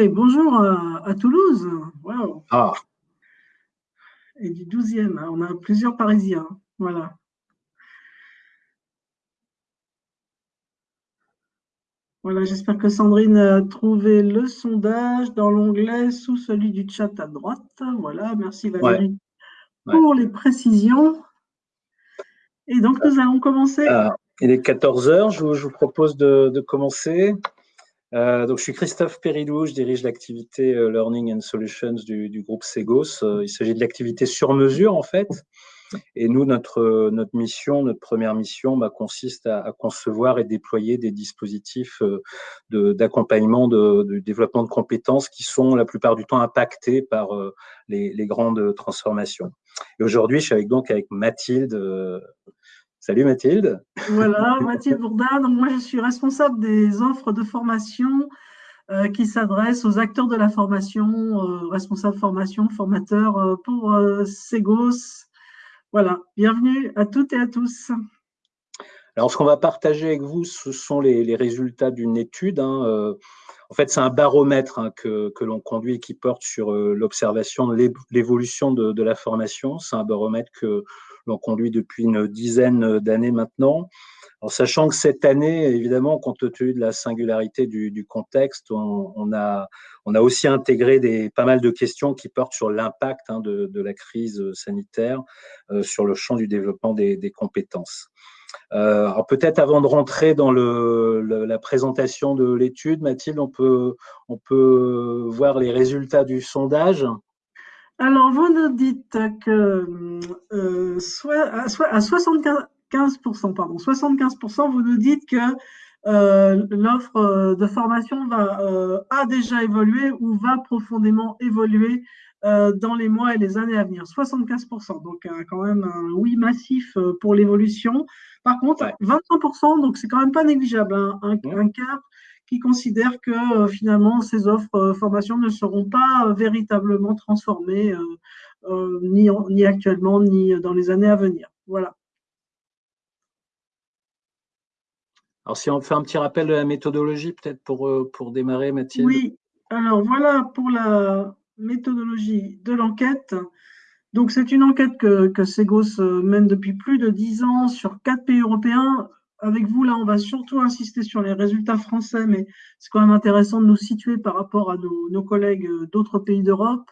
Bonjour à, à Toulouse. Wow. Ah, Et du 12e, hein, on a plusieurs Parisiens. Voilà. Voilà, j'espère que Sandrine a trouvé le sondage dans l'onglet sous celui du chat à droite. Voilà, merci Valérie Ouais. pour les précisions. Et donc, nous allons commencer. ah, il est 14 heures. Je vous, je vous propose de, de commencer. Euh, donc, je suis Christophe Périlou, je dirige l'activité euh, Learning and Solutions du, du groupe Segos. Euh, il s'agit de l'activité sur mesure, en fait. Et nous, notre, notre mission, notre première mission, bah, consiste à, à concevoir et déployer des dispositifs euh, d'accompagnement de, développement de compétences qui sont la plupart du temps impactés par les, les grandes transformations. Et aujourd'hui, je suis avec, donc avec Mathilde. Salut Mathilde. Voilà, Mathilde Bourdin. Donc, moi, je suis responsable des offres de formation euh, qui s'adressent aux acteurs de la formation, euh, responsables formation, formateurs euh, pour euh, Segos. Voilà, bienvenue à toutes et à tous. Alors, ce qu'on va partager avec vous, ce sont les, les résultats d'une étude. hein, en fait, c'est un baromètre hein, que, que l'on conduit et qui porte sur l'observation de l'é- l'évolution de, de la formation. C'est un baromètre que l'on conduit depuis une dizaine d'années maintenant. En sachant que cette année, évidemment, compte tenu de la singularité du, contexte, on, a, aussi intégré pas mal de questions qui portent sur l'impact hein, de, la crise sanitaire euh, sur le champ du développement des, compétences. Euh, peut-être avant de rentrer dans la présentation de l'étude, Mathilde, on peut voir les résultats du sondage. Alors, vous nous dites que euh, soit, à, soit- à 75%, pardon, 75%, vous nous dites que euh, l'offre euh, de formation va, euh, a déjà évolué ou va profondément évoluer dans les mois et les années à venir. 75%, donc quand même un oui massif pour l'évolution. Par contre, Ouais. 25%, donc c'est quand même pas négligeable, hein, un quart qui considèrent que euh, finalement ces offres euh, formation ne seront pas euh, véritablement transformées, ni, en- ni actuellement, ni dans les années à venir. Voilà. Alors si on fait un petit rappel de la méthodologie, peut-être pour, pour démarrer, Mathilde. Oui, alors voilà pour la méthodologie de l'enquête. Donc c'est une enquête que, que Segos mène depuis plus de dix ans sur quatre pays européens. Avec vous, là, on va surtout insister sur les résultats français, mais c'est quand même intéressant de nous situer par rapport à nos, collègues euh, d'autres pays d'Europe.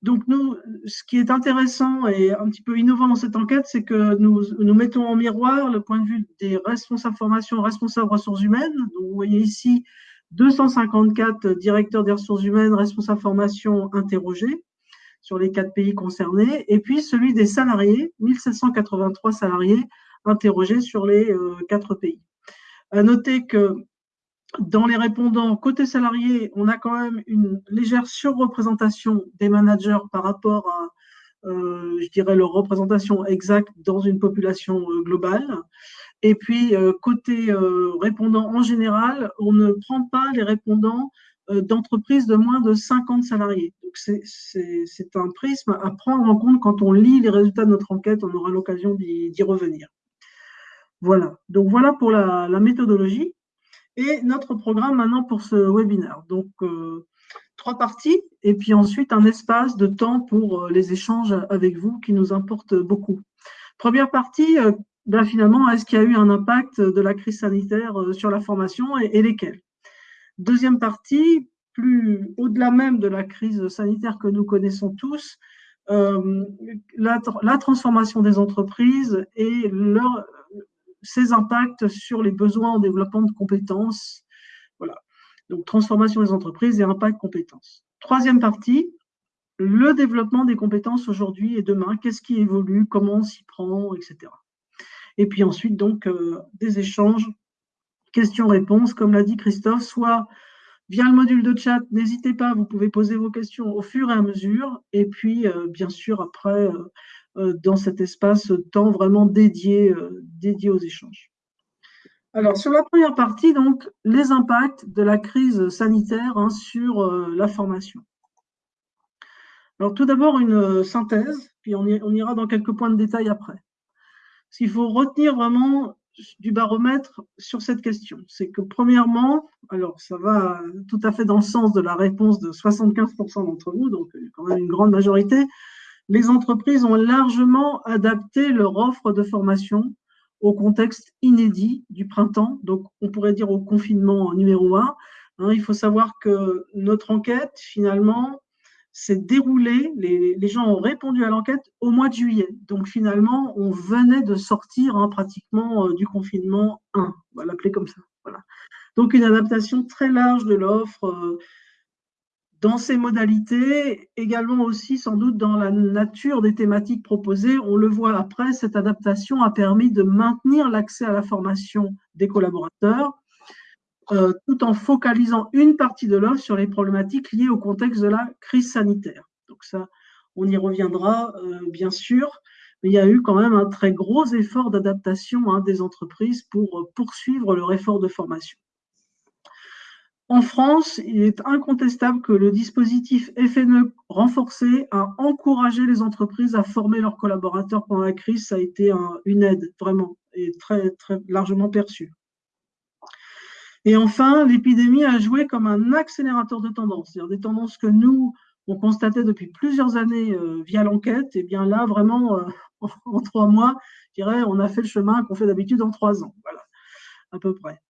Donc nous, ce qui est intéressant et un petit peu innovant dans cette enquête, c'est que nous, nous mettons en miroir le point de vue des responsables formation, responsables ressources humaines. Donc vous voyez ici 254 directeurs des ressources humaines, responsables formation interrogés sur les quatre pays concernés, et puis celui des salariés, 1783 salariés interrogés sur les euh, quatre pays. À noter que dans les répondants côté salarié, on a quand même une légère surreprésentation des managers par rapport à, euh, je dirais, leur représentation exacte dans une population euh, globale. Et puis, côté répondants en général, on ne prend pas les répondants d'entreprises de moins de 50 salariés. Donc, c'est- un prisme à prendre en compte quand on lit les résultats de notre enquête. On aura l'occasion d'y revenir. Voilà. Donc, voilà pour la, méthodologie. Et notre programme maintenant pour ce webinaire. Donc, euh, trois parties et puis ensuite un espace de temps pour euh, les échanges avec vous qui nous importent beaucoup. Première partie, euh, ben, finalement, est-ce qu'il y a eu un impact de la crise sanitaire sur la formation et, lesquels? Deuxième partie, plus au-delà même de la crise sanitaire que nous connaissons tous, la transformation des entreprises et leur, ses impacts sur les besoins en développement de compétences. Voilà. Donc, transformation des entreprises et impact compétences. Troisième partie, le développement des compétences aujourd'hui et demain. Qu'est-ce qui évolue? Comment on s'y prend? Etc. Et puis ensuite, donc, euh, des échanges, questions-réponses, comme l'a dit Christophe, soit via le module de chat, n'hésitez pas, vous pouvez poser vos questions au fur et à mesure. Et puis, euh, bien sûr, après, euh, dans cet espace temps vraiment dédié, euh, dédié aux échanges. Alors, sur la première partie, donc, les impacts de la crise sanitaire hein, sur euh, la formation. Alors, tout d'abord, une euh, synthèse, puis on, on, ira dans quelques points de détail après. Ce qu'il faut retenir vraiment, du baromètre sur cette question. C'est que premièrement, alors ça va tout à fait dans le sens de la réponse de 75% d'entre vous, donc quand même une grande majorité, les entreprises ont largement adapté leur offre de formation au contexte inédit du printemps, donc on pourrait dire au confinement numéro un. Hein, il faut savoir que notre enquête, finalement, s'est déroulée, les, gens ont répondu à l'enquête au mois de juillet. Donc finalement, on venait de sortir hein, pratiquement euh, du confinement 1, on va l'appeler comme ça. Voilà. Donc une adaptation très large de l'offre euh, dans ses modalités, également aussi sans doute dans la nature des thématiques proposées. On le voit après, cette adaptation a permis de maintenir l'accès à la formation des collaborateurs, euh, tout en focalisant une partie de l'offre sur les problématiques liées au contexte de la crise sanitaire. Donc ça, on y reviendra euh, bien sûr, mais il y a eu quand même un très gros effort d'adaptation hein, des entreprises pour poursuivre leur effort de formation. En France, il est incontestable que le dispositif FNE renforcé a encouragé les entreprises à former leurs collaborateurs pendant la crise. Ça a été une aide vraiment et très, très largement perçue. Et enfin, l'épidémie a joué comme un accélérateur de tendances, c'est-à-dire des tendances que nous, on constatait depuis plusieurs années euh, via l'enquête. Et bien là, vraiment, euh, en, trois mois, je dirais, on a fait le chemin qu'on fait d'habitude en trois ans. Voilà, à peu près.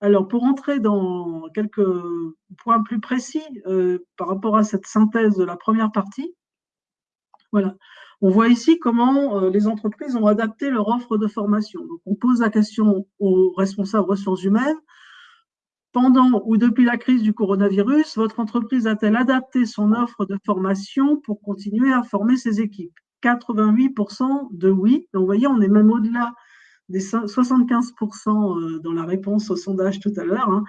Alors, pour entrer dans quelques points plus précis euh, par rapport à cette synthèse de la première partie, voilà. On voit ici comment euh, les entreprises ont adapté leur offre de formation. Donc, on pose la question aux responsables ressources humaines. Pendant ou depuis la crise du coronavirus, votre entreprise a-t-elle adapté son offre de formation pour continuer à former ses équipes? 88% de oui. Donc, vous voyez, on est même au-delà des 75% euh, dans la réponse au sondage tout à l'heure,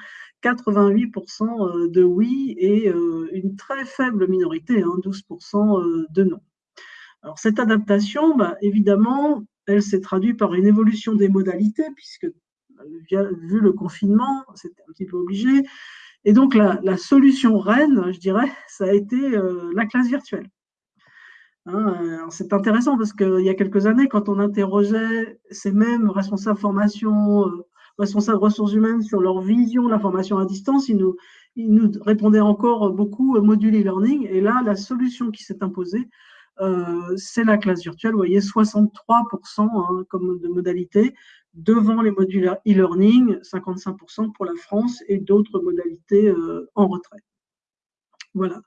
88% hein, euh, de oui et euh, une très faible minorité, 12% hein, de non. Alors cette adaptation, bah, évidemment, elle s'est traduite par une évolution des modalités, puisque vu le confinement, c'était un petit peu obligé. Et donc la, solution reine, je dirais, ça a été la classe virtuelle. Hein, c'est intéressant parce qu'il y a quelques années, quand on interrogeait ces mêmes responsables formation, euh, responsables ressources humaines sur leur vision de la formation à distance, ils nous, répondaient encore beaucoup euh, module e-learning. Et là, la solution qui s'est imposée, euh, c'est la classe virtuelle. Vous voyez, 63% hein, comme de modalité devant les modules e-learning, 55% pour la France et d'autres modalités en retrait. Voilà.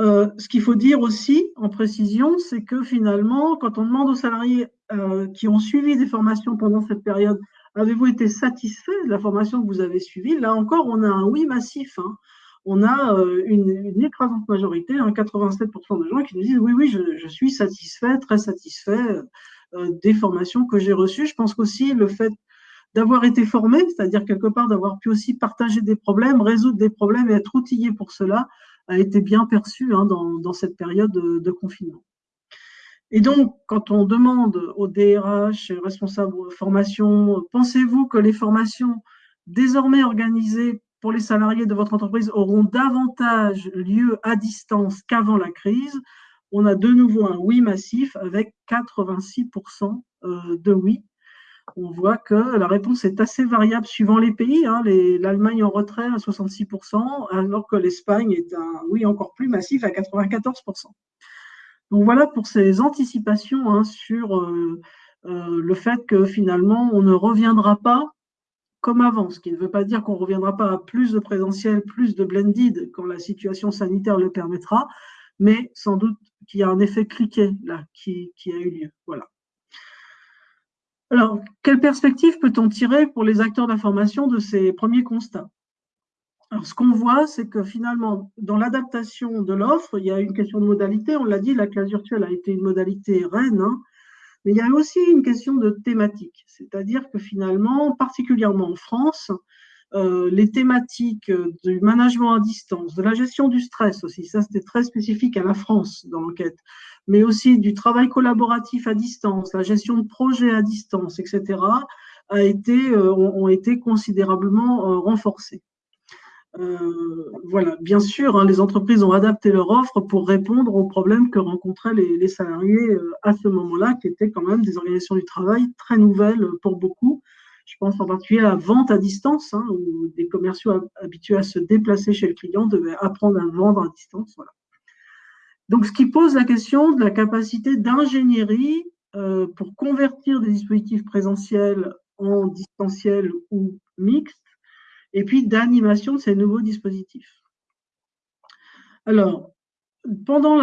Euh, ce qu'il faut dire aussi en précision, c'est que finalement, quand on demande aux salariés euh, qui ont suivi des formations pendant cette période, avez-vous été satisfait de la formation que vous avez suivie? Là encore, on a un oui massif. Hein. On a euh, une, écrasante majorité, 87% hein, de gens qui nous disent oui, oui, je, je suis satisfait, très satisfait des formations que j'ai reçues. Je pense qu'aussi le fait d'avoir été formé, c'est-à-dire quelque part d'avoir pu aussi partager des problèmes, résoudre des problèmes et être outillé pour cela, a été bien perçu hein, dans, cette période de, confinement. Et donc, quand on demande aux DRH, responsables de formation, pensez-vous que les formations désormais organisées pour les salariés de votre entreprise auront davantage lieu à distance qu'avant la crise? On a de nouveau un oui massif avec 86% euh, de oui on voit que la réponse est assez variable suivant les pays. Hein. L'Allemagne en retrait à 66%, alors que l'Espagne est oui encore plus massif à 94%. Donc voilà pour ces anticipations hein, sur euh, euh, le fait que finalement on ne reviendra pas comme avant, ce qui ne veut pas dire qu'on ne reviendra pas à plus de présentiel, plus de blended quand la situation sanitaire le permettra, mais sans doute qu'il y a un effet cliquet là qui, qui a eu lieu. Voilà. Alors, quelle perspective peut-on tirer pour les acteurs d'information de ces premiers constats? Alors, ce qu'on voit, c'est que finalement, dans l'adaptation de l'offre, il y a une question de modalité. On l'a dit, la classe virtuelle a été une modalité reine, hein. mais il y a aussi une question de thématique. C'est-à-dire que finalement, particulièrement en France, euh, les thématiques du management à distance, de la gestion du stress aussi, ça c'était très spécifique à la France dans l'enquête, mais aussi du travail collaboratif à distance, la gestion de projets à distance, etc., a été, euh, ont, été considérablement euh, renforcées. euh, voilà, bien sûr, hein, les entreprises ont adapté leur offre pour répondre aux problèmes que rencontraient les, salariés euh, à ce moment-là, qui étaient quand même des organisations du travail très nouvelles pour beaucoup. Je pense en particulier à la vente à distance, hein, où des commerciaux habitués à se déplacer chez le client devaient apprendre à vendre à distance. Donc, ce qui pose la question de la capacité d'ingénierie euh, pour convertir des dispositifs présentiels en distanciel ou mixtes et puis d'animation de ces nouveaux dispositifs. Alors, pendant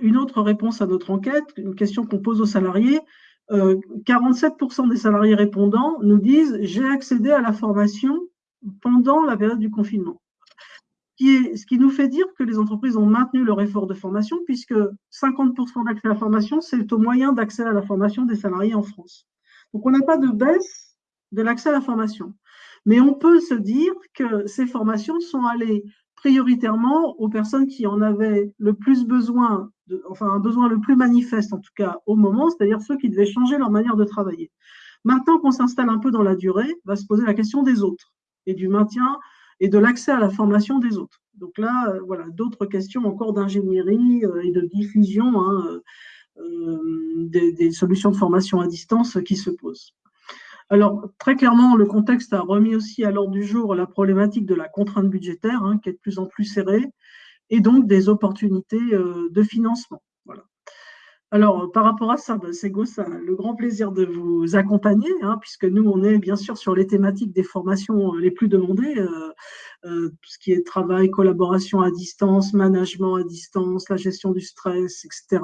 une autre réponse à notre enquête, une question qu'on pose aux salariés, 47% euh, des salariés répondants nous disent j'ai accédé à la formation pendant la période du confinement. Ce qui, nous fait dire que les entreprises ont maintenu leur effort de formation puisque 50% d'accès à la formation, c'est au moyen d'accès à la formation des salariés en France. Donc on n'a pas de baisse de l'accès à la formation. Mais on peut se dire que ces formations sont allées prioritairement aux personnes qui en avaient le plus besoin, enfin un besoin le plus manifeste en tout cas au moment, c'est-à-dire ceux qui devaient changer leur manière de travailler. Maintenant qu'on s'installe un peu dans la durée, va se poser la question des autres et du maintien et de l'accès à la formation des autres. Donc là, euh, voilà, d'autres questions encore d'ingénierie euh, et de diffusion hein, euh, des, solutions de formation à distance qui se posent. Alors, très clairement, le contexte a remis aussi à l'ordre du jour la problématique de la contrainte budgétaire, hein, qui est de plus en plus serrée, et donc des opportunités euh, de financement. Voilà. Alors, par rapport à ça, ben, c'est ça le grand plaisir de vous accompagner, hein, puisque nous, on est bien sûr sur les thématiques des formations euh, les plus demandées, euh, tout ce qui est travail, collaboration à distance, management à distance, la gestion du stress, etc.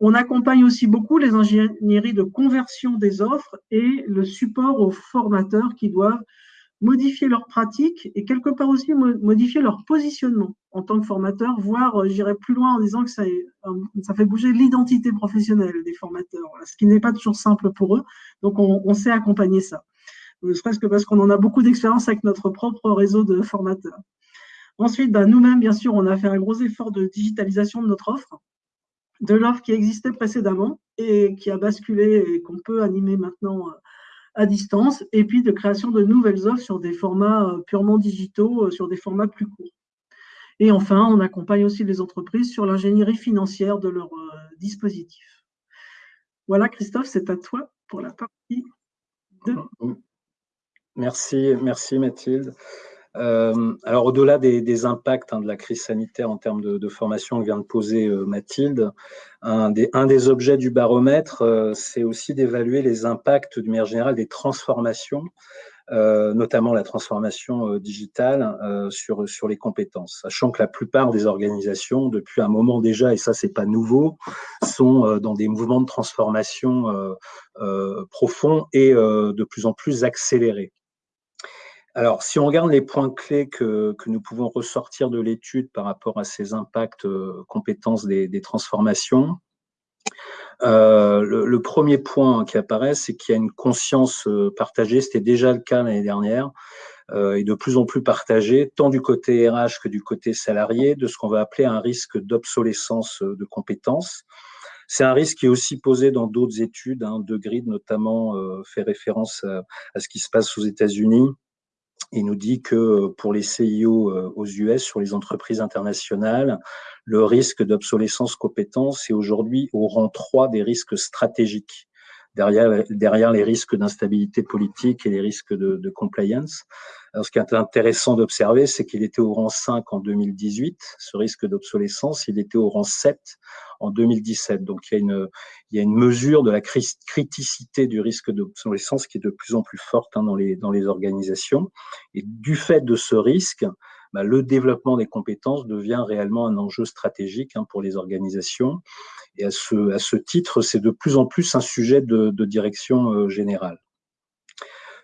On accompagne aussi beaucoup les ingénieries de conversion des offres et le support aux formateurs qui doivent modifier leurs pratiques et quelque part aussi modifier leur positionnement en tant que formateur, voire euh, j'irai plus loin en disant que ça, ça fait bouger l'identité professionnelle des formateurs, ce qui n'est pas toujours simple pour eux. Donc on, sait accompagner ça, ne serait-ce que parce qu'on en a beaucoup d'expérience avec notre propre réseau de formateurs. Ensuite, ben, nous-mêmes, bien sûr, on a fait un gros effort de digitalisation de notre offre de l'offre qui existait précédemment et qui a basculé et qu'on peut animer maintenant euh, à distance, et puis de création de nouvelles offres sur des formats euh, purement digitaux, euh, sur des formats plus courts. Et enfin, on accompagne aussi les entreprises sur l'ingénierie financière de leurs dispositifs. Voilà, Christophe, c'est à toi pour la partie 2. Merci, merci Mathilde. Euh, alors, au-delà des, impacts hein, de la crise sanitaire en termes de, formation que vient de poser euh, Mathilde, un des, objets du baromètre, euh, c'est aussi d'évaluer les impacts de manière générale des transformations, notamment la transformation digitale sur, sur les compétences, sachant que la plupart des organisations, depuis un moment déjà, et ça c'est pas nouveau, sont dans des mouvements de transformation profonds et de plus en plus accélérés. Alors, si on regarde les points clés que, nous pouvons ressortir de l'étude par rapport à ces impacts euh, compétences des, transformations, euh, le, premier point qui apparaît, c'est qu'il y a une conscience euh, partagée, c'était déjà le cas l'année dernière, et de plus en plus partagée, tant du côté RH que du côté salarié, de ce qu'on va appeler un risque d'obsolescence de compétences. C'est un risque qui est aussi posé dans d'autres études, hein, de grid notamment fait référence à, ce qui se passe aux États-Unis, il nous dit que pour les CIO euh, aux US, sur les entreprises internationales, le risque d'obsolescence compétence est aujourd'hui au rang 3 des risques stratégiques, derrière, les risques d'instabilité politique et les risques de compliance. Alors, ce qui est intéressant d'observer, c'est qu'il était au rang 5 en 2018, ce risque d'obsolescence, il était au rang 7 en 2017. Donc, il y a une, il y a une mesure de la criticité du risque d'obsolescence qui est de plus en plus forte hein, dans, les, dans les organisations. Et du fait de ce risque, bah, le développement des compétences devient réellement un enjeu stratégique hein, pour les organisations. Et à ce, à ce titre, c'est de plus en plus un sujet de, de direction euh, générale.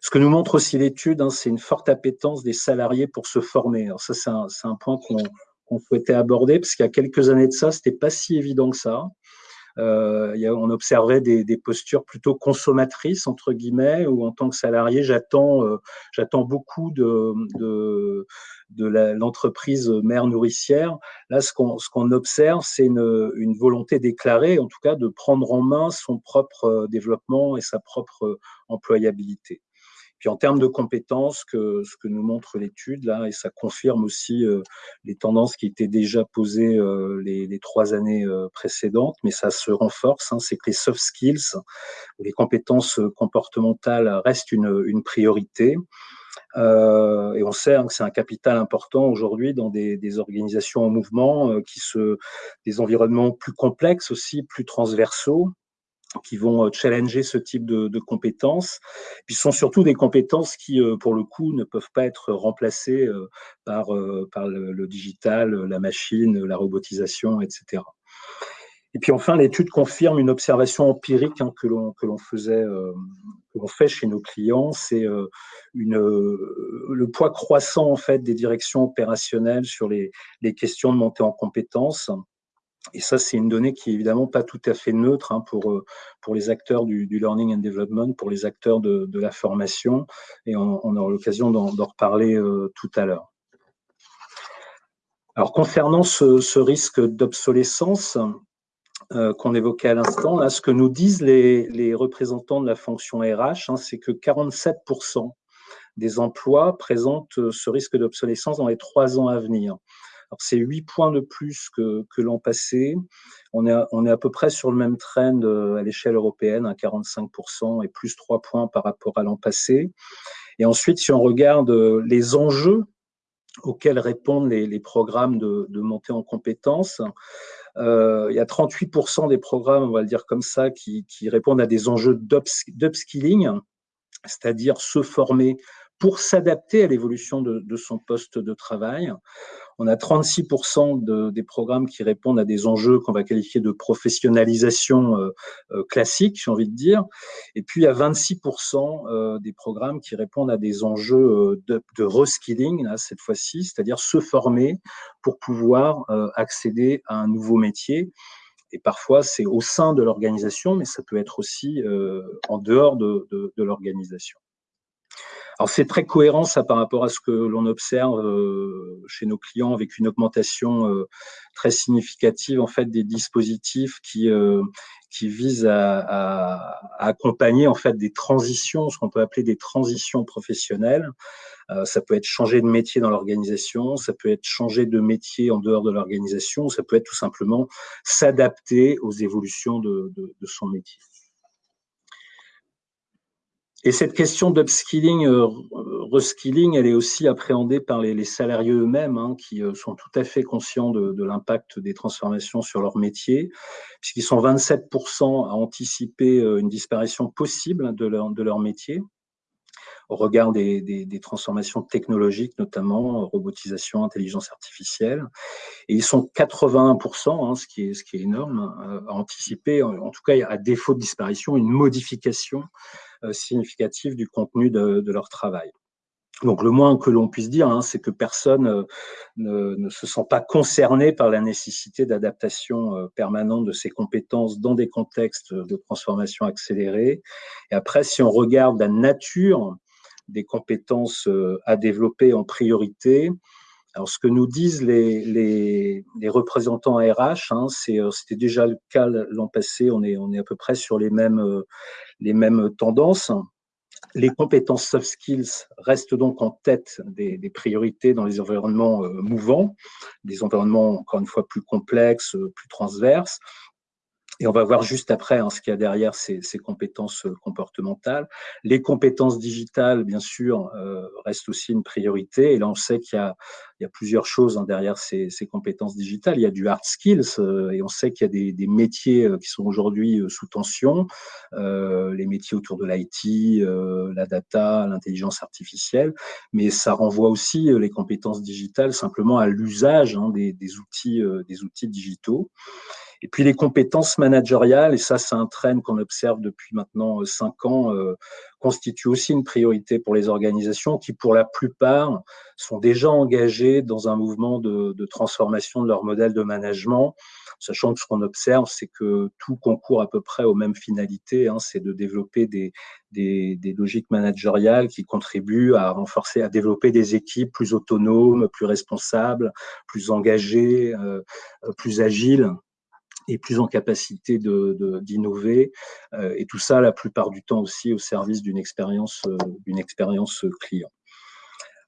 Ce que nous montre aussi l'étude, hein, c'est une forte appétence des salariés pour se former. Alors ça, c'est un, un, point qu'on souhaitait aborder, parce qu'il y a quelques années de ça, c'était pas si évident que ça. Euh, y a, on observait des, des, postures plutôt consommatrices entre guillemets, où en tant que salarié, j'attends, euh, beaucoup de, de, de l'entreprise mère nourricière. Là, ce qu'on, ce qu'on observe, c'est une, une volonté déclarée, en tout cas, de prendre en main son propre euh, développement et sa propre employabilité. Puis en termes de compétences, que, ce que nous montre l'étude, là, et ça confirme aussi euh, les tendances qui étaient déjà posées euh, les, les, trois années euh, précédentes, mais ça se renforce, hein, c'est que les soft skills, les compétences comportementales restent une, une priorité. Euh, et on sait hein, que c'est un capital important aujourd'hui dans des, des, organisations en mouvement, euh, qui se, des environnements plus complexes aussi, plus transversaux qui vont euh, challenger ce type de, compétences. Puis ce sont surtout des compétences qui, euh, pour le coup, ne peuvent pas être remplacées euh, par, par le, digital, la machine, la robotisation, etc. Et puis enfin, l'étude confirme une observation empirique hein, que l'on que l'on faisait, que l'on fait chez nos clients, c'est une le poids croissant en fait des directions opérationnelles sur les les questions de montée en compétences. Et ça, c'est une donnée qui est évidemment pas tout à fait neutre hein, pour, euh, pour les acteurs du, learning and development, pour les acteurs de, la formation. Et on, aura l'occasion d'en reparler euh, tout à l'heure. Alors, concernant ce, risque d'obsolescence euh, qu'on évoquait à l'instant, ce que nous disent les, représentants de la fonction RH, hein, c'est que 47% des emplois présentent ce risque d'obsolescence dans les trois ans à venir. C'est 8 points de plus que, que l'an passé. On est, à, on est à peu près sur le même trend euh, à l'échelle européenne, à 45% et plus 3 points par rapport à l'an passé. Et ensuite, si on regarde euh, les enjeux auxquels répondent les, les programmes de, de, montée en compétences, euh, il y a 38% des programmes, on va le dire comme ça, qui, qui répondent à des enjeux d'upskilling, c'est-à-dire se former pour s'adapter à l'évolution de, de, son poste de travail. On a 36% de, des programmes qui répondent à des enjeux qu'on va qualifier de professionnalisation euh, euh, classique, j'ai envie de dire. Et puis, il y a 26% euh, des programmes qui répondent à des enjeux de, de reskilling, cette fois-ci, c'est-à-dire se former pour pouvoir accéder à un nouveau métier. Et parfois, c'est au sein de l'organisation, mais ça peut être aussi en dehors de, de, de l'organisation. Alors c'est très cohérent ça par rapport à ce que l'on observe euh, chez nos clients avec une augmentation euh, très significative en fait des dispositifs qui euh, qui visent à, accompagner en fait des transitions, ce qu'on peut appeler des transitions professionnelles. Ça peut être changer de métier dans l'organisation, ça peut être changer de métier en dehors de l'organisation, ça peut être tout simplement s'adapter aux évolutions de, de, de son métier. Et cette question d'upskilling, euh, reskilling, elle est aussi appréhendée par les, salariés eux-mêmes, hein, qui euh, sont tout à fait conscients de, l'impact des transformations sur leur métier, puisqu'ils sont 27% à anticiper euh, une disparition possible de leur, métier au regard des, transformations technologiques, notamment robotisation, intelligence artificielle. Et ils sont 81%, hein, ce, qui est, énorme, à anticiper, en tout cas à défaut de disparition, une modification significative du contenu de, leur travail. Donc le moins que l'on puisse dire, hein, c'est que personne euh, ne, ne, se sent pas concerné par la nécessité d'adaptation euh, permanente de ses compétences dans des contextes de transformation accélérée. Et après, si on regarde la nature des compétences à développer en priorité, alors, ce que nous disent les, les, représentants RH, hein, c'était déjà le cas l'an passé, on est, on est à peu près sur les mêmes, les mêmes tendances. Les compétences soft skills restent donc en tête des, des priorités dans les environnements euh, mouvants, des environnements encore une fois plus complexes, plus transverses. Et on va voir juste après hein, ce qu'il y a derrière ces, ces, compétences euh, comportementales. Les compétences digitales, bien sûr, euh, restent aussi une priorité. Et là, on sait qu'il y, y a, plusieurs choses hein, derrière ces, ces, compétences digitales. Il y a du hard skills euh, et on sait qu'il y a des, métiers euh, qui sont aujourd'hui euh, sous tension. Euh, les métiers autour de l'IT, la data, l'intelligence artificielle. Mais ça renvoie aussi les compétences digitales simplement à l'usage hein, des, outils, des outils digitaux. Et puis les compétences managériales, et ça c'est un trend qu'on observe depuis maintenant euh, cinq ans, euh, constituent aussi une priorité pour les organisations qui, pour la plupart, sont déjà engagées dans un mouvement de, transformation de leur modèle de management, sachant que ce qu'on observe, c'est que tout concourt à peu près aux mêmes finalités, hein, c'est de développer des, logiques managériales qui contribuent à renforcer, à développer des équipes plus autonomes, plus responsables, plus engagées, euh, plus agiles et plus en capacité d'innover, de, et tout ça la plupart du temps aussi au service d'une expérience, d'une expérience client.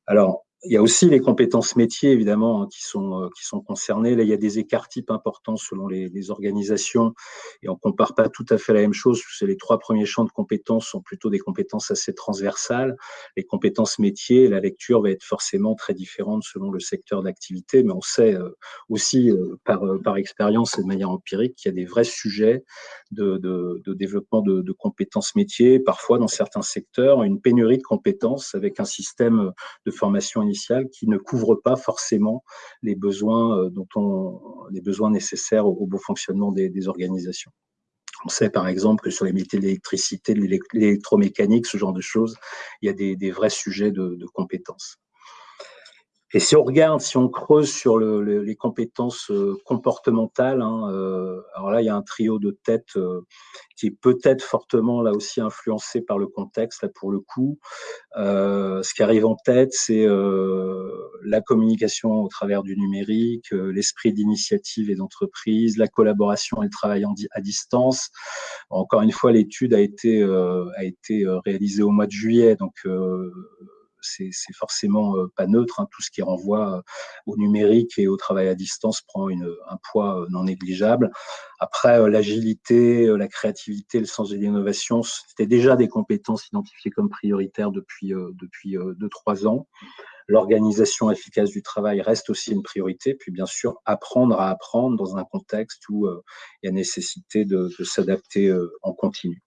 Alors, il y a aussi les compétences métiers, évidemment, hein, qui, sont, euh, qui sont concernées. Là, il y a des écarts types importants selon les, les organisations et on compare pas tout à fait la même chose. Les trois premiers champs de compétences sont plutôt des compétences assez transversales. Les compétences métiers, la lecture va être forcément très différente selon le secteur d'activité, mais on sait euh, aussi euh, par, par expérience et de manière empirique qu'il y a des vrais sujets de, de, de développement de, de compétences métiers. Parfois, dans certains secteurs, une pénurie de compétences avec un système de formation qui ne couvre pas forcément les besoins, euh, dont on, les besoins nécessaires au, bon fonctionnement des, organisations. On sait par exemple que sur les métiers de l'électricité, de l'électromécanique, ce genre de choses, il y a des, vrais sujets de compétences. Et si on regarde, si on creuse sur le, les compétences euh, comportementales, hein, euh, alors là, il y a un trio de têtes euh, qui est peut-être fortement là aussi influencé par le contexte, là pour le coup. ce qui arrive en tête, c'est la communication au travers du numérique, l'esprit d'initiative et d'entreprise, la collaboration et le travail à distance. Encore une fois, l'étude a été, a été réalisée au mois de juillet, donc c'est forcément euh, pas neutre. Hein. Tout ce qui renvoie euh, au numérique et au travail à distance prend un poids euh, non négligeable. Après, l'agilité, la créativité, le sens de l'innovation, c'était déjà des compétences identifiées comme prioritaires depuis depuis deux trois ans. L'organisation efficace du travail reste aussi une priorité. Puis bien sûr, apprendre à apprendre dans un contexte où il y a nécessité de, s'adapter en continu.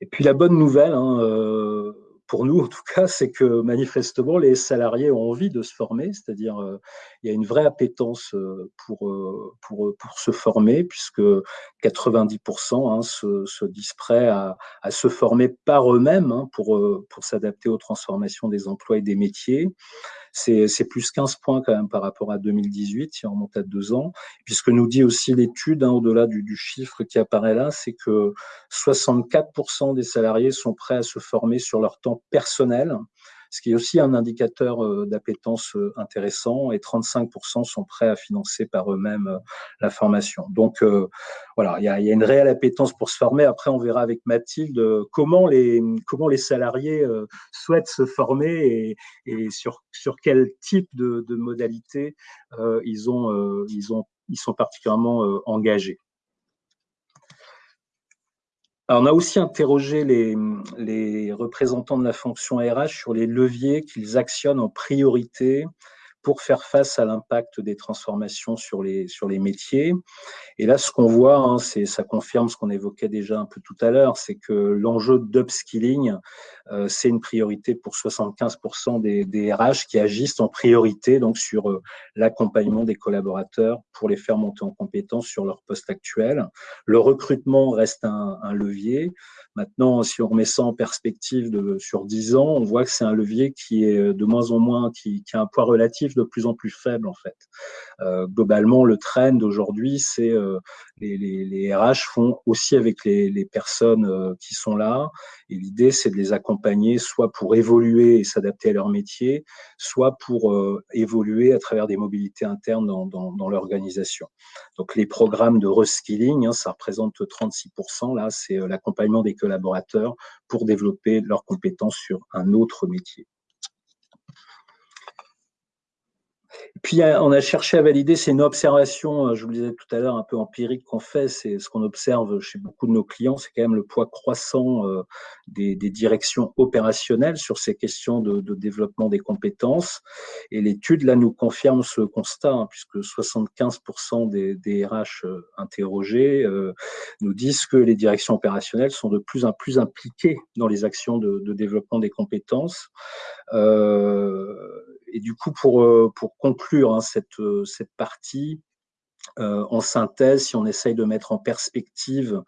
Et puis la bonne nouvelle, hein, pour nous en tout cas, c'est que manifestement les salariés ont envie de se former, c'est-à-dire euh, il y a une vraie appétence euh, pour, euh, pour, pour se former, puisque 90% hein, se, se, disent prêts à, à, se former par eux-mêmes hein, pour, pour s'adapter aux transformations des emplois et des métiers c'est plus 15 points quand même par rapport à 2018, si on remonte à deux ans. Puisque nous dit aussi l'étude, hein, au-delà du, chiffre qui apparaît là, c'est que 64% des salariés sont prêts à se former sur leur temps personnel ce qui est aussi un indicateur euh, d'appétence euh, intéressant, et 35% sont prêts à financer par eux-mêmes euh, la formation. Donc voilà, il y a, une réelle appétence pour se former. Après, on verra avec Mathilde comment les, comment les salariés souhaitent se former et, sur, sur quel type de, de modalité ils, ont, ils, ont, ils sont particulièrement engagés on a aussi interrogé les, les, représentants de la fonction RH sur les leviers qu'ils actionnent en priorité pour faire face à l'impact des transformations sur les, sur les métiers. Et là, ce qu'on voit, hein, ça confirme ce qu'on évoquait déjà un peu tout à l'heure, c'est que l'enjeu d'upskilling, euh, c'est une priorité pour 75% des, des, RH qui agissent en priorité donc sur euh, l'accompagnement des collaborateurs pour les faire monter en compétence sur leur poste actuel. Le recrutement reste un, levier. Maintenant, si on remet ça en perspective sur 10 ans, on voit que c'est un levier qui est de moins en moins, qui, a un poids relatif de plus en plus faible en fait. Euh, globalement, le trend d'aujourd'hui, c'est euh, les, les, RH font aussi avec les, personnes euh, qui sont là, et l'idée c'est de les accompagner soit pour évoluer et s'adapter à leur métier, soit pour évoluer à travers des mobilités internes dans, l'organisation. Donc les programmes de reskilling, hein, ça représente 36%. Là, c'est l'accompagnement des collaborateurs pour développer leurs compétences sur un autre métier. right? Puis on a cherché à valider, c'est une observation, euh, je vous le disais tout à l'heure, un peu empirique qu'on fait, c'est ce qu'on observe chez beaucoup de nos clients, c'est quand même le poids croissant euh, des, directions opérationnelles sur ces questions de, développement des compétences. Et l'étude, là, nous confirme ce constat, hein, puisque 75% des, RH euh, interrogés nous disent que les directions opérationnelles sont de plus en plus impliquées dans les actions de, développement des compétences. et du coup, pour conclure hein, cette, euh, cette partie, euh, en synthèse, si on essaye de mettre en perspective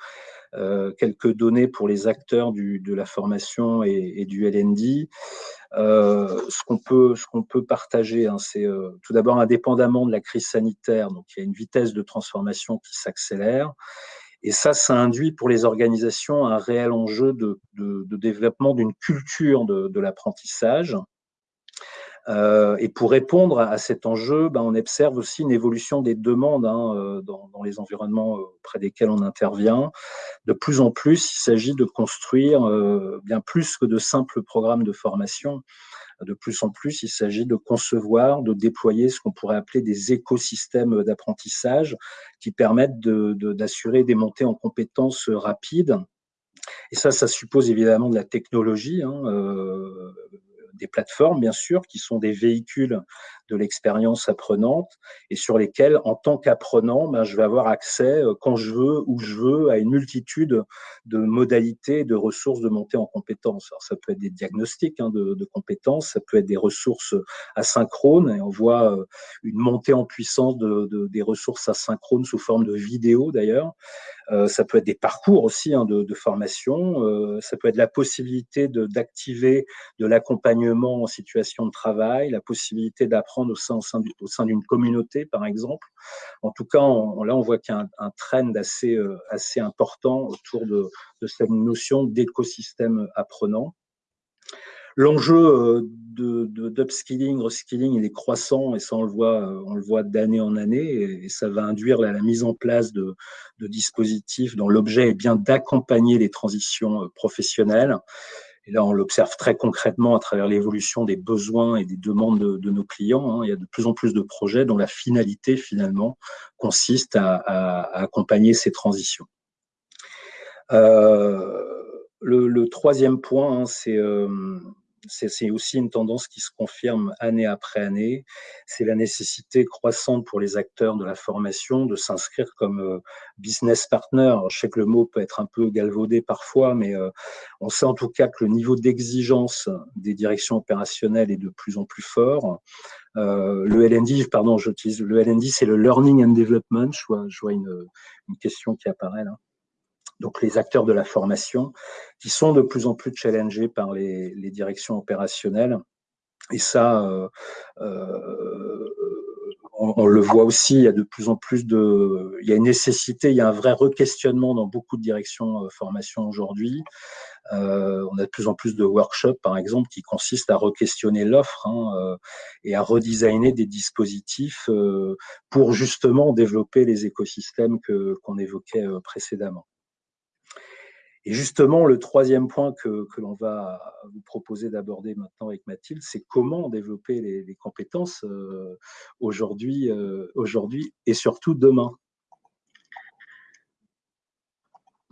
euh, quelques données pour les acteurs de la formation et, du LND. ce qu'on peut, qu'on peut partager, hein, c'est tout d'abord indépendamment de la crise sanitaire, donc il y a une vitesse de transformation qui s'accélère. Et ça, ça induit pour les organisations un réel enjeu de, développement d'une culture de l'apprentissage Euh, et pour répondre à cet enjeu, ben, on observe aussi une évolution des demandes hein, euh, dans, dans, les environnements auprès desquels on intervient. De plus en plus, il s'agit de construire bien plus que de simples programmes de formation de plus en plus, il s'agit de concevoir, de déployer ce qu'on pourrait appeler des écosystèmes d'apprentissage qui permettent d'assurer des montées en compétences rapides. Et ça, ça suppose évidemment de la technologie. Hein, euh, des plateformes, bien sûr, qui sont des véhicules de l'expérience apprenante et sur lesquels, en tant qu'apprenant, ben, je vais avoir accès euh, quand je veux, où je veux, à une multitude de modalités, de ressources de montée en compétences. Alors, ça peut être des diagnostics hein, de, compétences, ça peut être des ressources asynchrones, et on voit euh, une montée en puissance de, de, des ressources asynchrones sous forme de vidéos d'ailleurs. Euh, ça peut être des parcours aussi hein, de, formation, ça peut être la possibilité d'activer de, de en situation de travail, la possibilité d'apprendre au sein, d'une communauté, par exemple. En tout cas, là, on voit qu'il y a un, un trend assez, important autour de, de cette notion d'écosystème apprenant. L'enjeu d'upskilling, de, reskilling, il est croissant et ça on le voit, d'année en année et, ça va induire la, mise en place de, de dispositifs dont l'objet est bien d'accompagner les transitions professionnelles. Et là, on l'observe très concrètement à travers l'évolution des besoins et des demandes de, nos clients. Hein. Il y a de plus en plus de projets dont la finalité, finalement, consiste à, accompagner ces transitions. Euh, le, le, troisième point, hein, c'est euh, c'est aussi une tendance qui se confirme année après année. C'est la nécessité croissante pour les acteurs de la formation de s'inscrire comme euh, business partner. je sais que le mot peut être un peu galvaudé parfois, mais euh, on sait en tout cas que le niveau d'exigence des directions opérationnelles est de plus en plus fort. Euh, le LND, pardon, j'utilise le LND, c'est le Learning and Development. Je vois, je vois une, une question qui apparaît là donc les acteurs de la formation, qui sont de plus en plus challengés par les, les directions opérationnelles. Et ça, euh, euh, on, le voit aussi, il y a de plus en plus de... Il y a une nécessité, il y a un vrai requestionnement dans beaucoup de directions euh, formation aujourd'hui. Euh, on a de plus en plus de workshops, par exemple, qui consistent à re-questionner l'offre hein, euh, et à redesigner des dispositifs pour justement développer les écosystèmes qu'on évoquait précédemment. Et justement, le troisième point que, l'on va vous proposer d'aborder maintenant avec Mathilde, c'est comment développer les, compétences euh, aujourd'hui euh, aujourd'hui et surtout demain.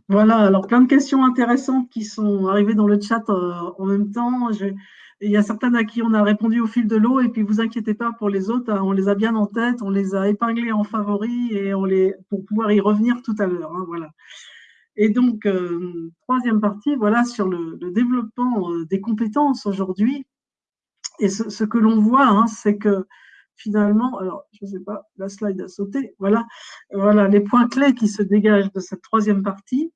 Voilà, alors plein de questions intéressantes qui sont arrivées dans le chat euh, en même temps. Il y a certaines à qui on a répondu au fil de l'eau, et puis vous inquiétez pas pour les autres, hein, on les a bien en tête, on les a épinglés en favoris et on les pour pouvoir y revenir tout à l'heure. Hein, voilà. Et donc, euh, troisième partie, voilà, sur le, développement euh, des compétences aujourd'hui. Et ce, ce que l'on voit, hein, c'est que finalement, alors, je ne sais pas, la slide a sauté, voilà, voilà, les points clés qui se dégagent de cette troisième partie,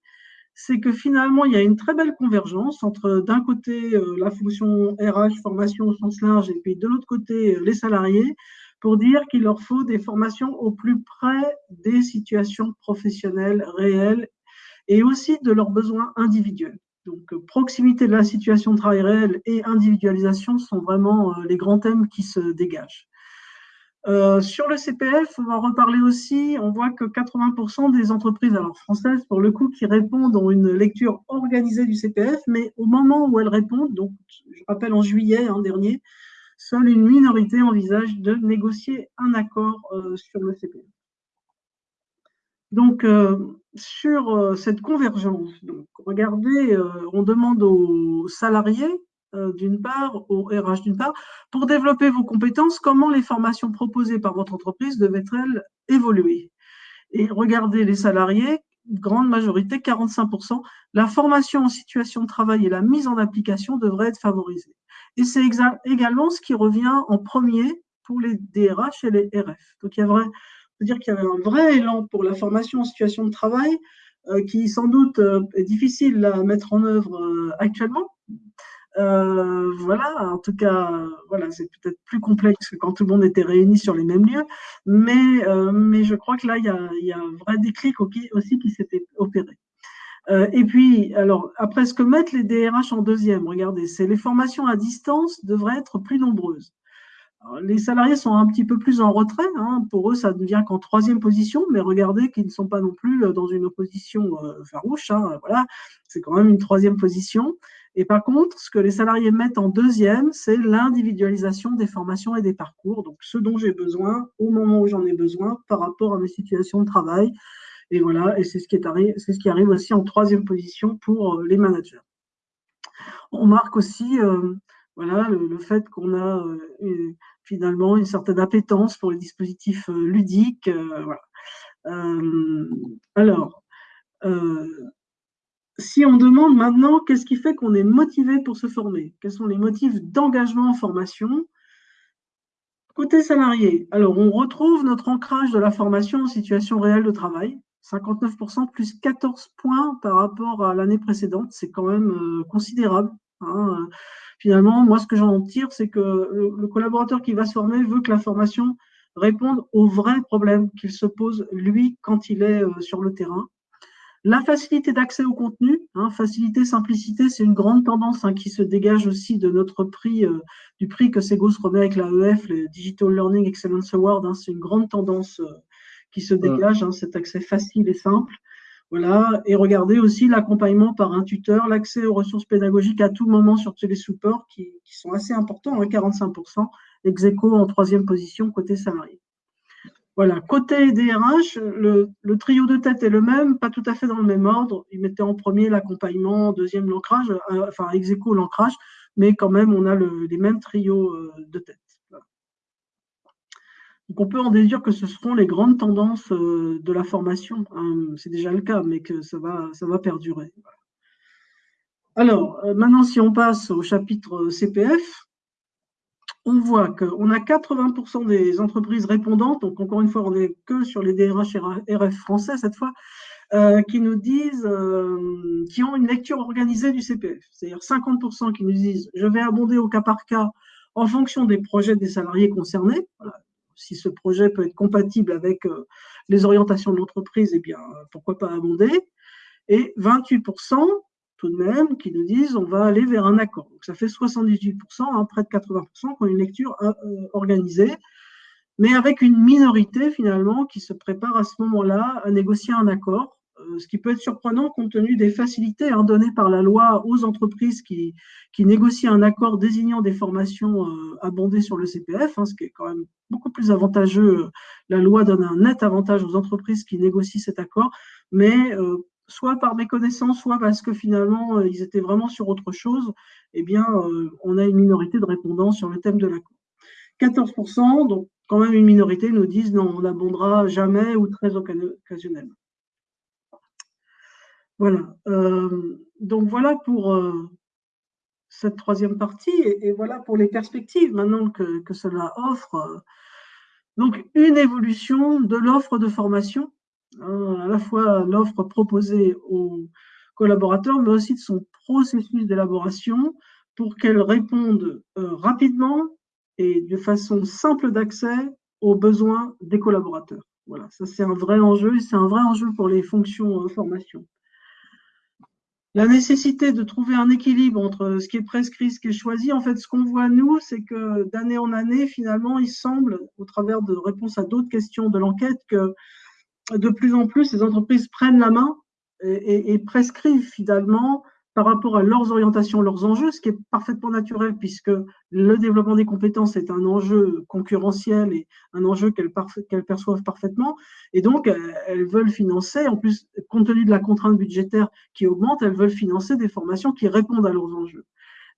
c'est que finalement, il y a une très belle convergence entre, d'un côté, euh, la fonction RH, formation au sens large, et puis de l'autre côté, les salariés, pour dire qu'il leur faut des formations au plus près des situations professionnelles réelles et aussi de leurs besoins individuels. Donc, euh, proximité de la situation de travail réelle et individualisation sont vraiment euh, les grands thèmes qui se dégagent. Euh, sur le CPF, on va en reparler aussi. On voit que 80% des entreprises, alors françaises pour le coup, qui répondent ont une lecture organisée du CPF, mais au moment où elles répondent, donc je rappelle en juillet hein, dernier, seule une minorité envisage de négocier un accord sur le CPF. Donc, euh, sur euh, cette convergence, donc, regardez, euh, on demande aux salariés, d'une part, aux RH d'une part, pour développer vos compétences, comment les formations proposées par votre entreprise devaient-elles évoluer? Et regardez les salariés, grande majorité, 45%, la formation en situation de travail et la mise en application devraient être favorisées. Et c'est également ce qui revient en premier pour les DRH et les RF. Donc, il y a vrai, c'est-à-dire qu'il y avait un vrai élan pour la formation en situation de travail euh, qui, sans doute, euh, est difficile à mettre en œuvre euh, actuellement. Voilà, en tout cas, voilà, c'est peut-être plus complexe que quand tout le monde était réuni sur les mêmes lieux, mais, mais je crois que là, il y a, y a un vrai déclic aussi qui s'était opéré. Et puis, alors, après, ce que mettent les DRH en deuxième, regardez, c'est les formations à distance devraient être plus nombreuses. Les salariés sont un petit peu plus en retrait. Hein. Pour eux, ça ne vient qu'en troisième position, mais regardez qu'ils ne sont pas non plus dans une opposition farouche. Hein. Voilà, c'est quand même une troisième position. Et par contre, ce que les salariés mettent en deuxième, c'est l'individualisation des formations et des parcours. Donc, ce dont j'ai besoin au moment où j'en ai besoin par rapport à mes situations de travail. Et voilà, et c'est ce qui arrive aussi en troisième position pour les managers. On marque aussi euh, voilà, le, fait qu'on a euh, finalement une certaine appétence pour les dispositifs euh, ludiques. alors, si on demande maintenant qu'est-ce qui fait qu'on est motivé pour se former, quels sont les motifs d'engagement en formation, Côté salarié, alors on retrouve notre ancrage de la formation en situation réelle de travail, 59% plus 14 points par rapport à l'année précédente, c'est quand même considérable. Hein. Finalement, moi, ce que j'en tire, c'est que le, collaborateur qui va se former veut que la formation réponde aux vrais problèmes qu'il se pose, lui, quand il est euh, sur le terrain. La facilité d'accès au contenu, hein, facilité, simplicité, c'est une grande tendance hein, qui se dégage aussi de notre prix, euh, du prix que Segos remet avec l'AEF, le Digital Learning Excellence Award. c'est une grande tendance euh, qui se dégage, cet accès facile et simple. Voilà, et regardez aussi l'accompagnement par un tuteur, l'accès aux ressources pédagogiques à tout moment sur tous les supports qui, sont assez importants, 45%, hein, ex en troisième position côté salarié. Voilà, côté DRH, le, trio de tête est le même, pas tout à fait dans le même ordre. Ils mettaient en premier l'accompagnement, deuxième l'ancrage, euh, enfin ex l'ancrage, mais quand même on a les mêmes trios euh, de tête. Donc on peut en déduire que ce seront les grandes tendances euh, de la formation. Hein. C'est déjà le cas, mais que ça va, perdurer. Alors, euh, maintenant, si on passe au chapitre euh, CPF, on voit qu'on a 80% des entreprises répondantes, donc encore une fois, on n'est que sur les DRH et RF français cette fois, qui nous disent, qui ont une lecture organisée du CPF. C'est-à-dire 50% qui nous disent, je vais abonder au cas par cas en fonction des projets des salariés concernés si ce projet peut être compatible avec euh, les orientations de l'entreprise, eh bien, pourquoi pas abonder. Et 28% tout de même qui nous disent on va aller vers un accord. Donc ça fait 78%, hein, près de 80% qui ont une lecture euh, euh, organisée, mais avec une minorité finalement qui se prépare à ce moment-là à négocier un accord ce qui peut être surprenant compte tenu des facilités données par la loi aux entreprises qui, négocient un accord désignant des formations euh, abondées sur le CPF, hein, ce qui est quand même beaucoup plus avantageux. La loi donne un net avantage aux entreprises qui négocient cet accord, mais euh, soit par méconnaissance, soit parce que finalement ils étaient vraiment sur autre chose, eh bien, on a une minorité de répondants sur le thème de l'accord. 14%, donc quand même une minorité, nous disent non, on n'abondera jamais ou très occasionnellement. Voilà. Euh, donc voilà pour euh, cette troisième partie et, voilà pour les perspectives maintenant que, cela offre. Donc une évolution de l'offre de formation, hein, à la fois l'offre proposée aux collaborateurs, mais aussi de son processus d'élaboration pour qu'elle réponde euh, rapidement et de façon simple d'accès aux besoins des collaborateurs. Voilà, ça c'est un vrai enjeu et c'est un vrai enjeu pour les fonctions formation la nécessité de trouver un équilibre entre ce qui est prescrit, ce qui est choisi. En fait, ce qu'on voit, nous, c'est que d'année en année, finalement, il semble, au travers de réponses à d'autres questions de l'enquête, que de plus en plus, les entreprises prennent la main et, et prescrivent finalement par rapport à leurs orientations, leurs enjeux, ce qui est parfaitement naturel puisque le développement des compétences est un enjeu concurrentiel et un enjeu qu'elles perçoivent parfaitement. Et donc, elles veulent financer, en plus, compte tenu de la contrainte budgétaire qui augmente, elles veulent financer des formations qui répondent à leurs enjeux.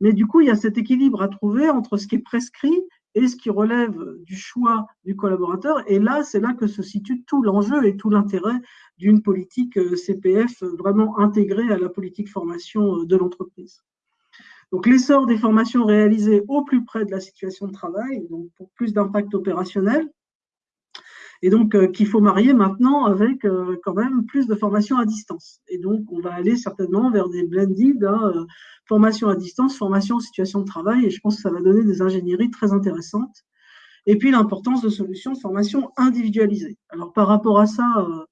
Mais du coup, il y a cet équilibre à trouver entre ce qui est prescrit et ce qui relève du choix du collaborateur. Et là, c'est là que se situe tout l'enjeu et tout l'intérêt d'une politique euh, CPF vraiment intégrée à la politique formation euh, de l'entreprise. Donc, l'essor des formations réalisées au plus près de la situation de travail, donc pour plus d'impact opérationnel, et donc euh, qu'il faut marier maintenant avec quand même plus de formations à distance. Et donc, on va aller certainement vers des blended, hein, formation à distance, formation en situation de travail, et je pense que ça va donner des ingénieries très intéressantes. Et puis l'importance de solutions de formation individualisées. Alors par rapport à ça, euh,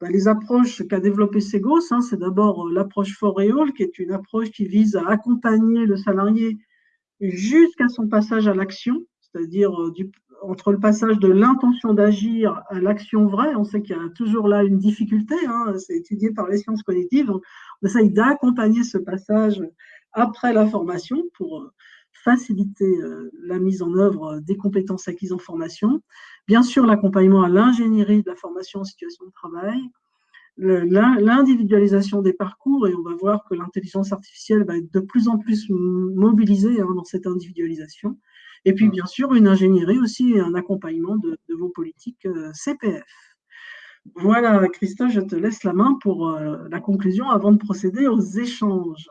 bah, les approches qu'a développé Segos, hein, c'est d'abord euh, l'approche Foréol, qui est une approche qui vise à accompagner le salarié jusqu'à son passage à l'action, c'est-à-dire entre le passage de l'intention d'agir à l'action vraie, on sait qu'il y a toujours là une difficulté, hein, c'est étudié par les sciences cognitives, on essaye d'accompagner ce passage après la formation pour faciliter la mise en œuvre des compétences acquises en formation. Bien sûr, l'accompagnement à l'ingénierie de la formation en situation de travail, l'individualisation des parcours, et on va voir que l'intelligence artificielle va être de plus en plus mobilisée hein, dans cette individualisation. Et puis, bien sûr, une ingénierie aussi et un accompagnement de, vos politiques euh, CPF. Voilà, Christophe, je te laisse la main pour euh, la conclusion avant de procéder aux échanges.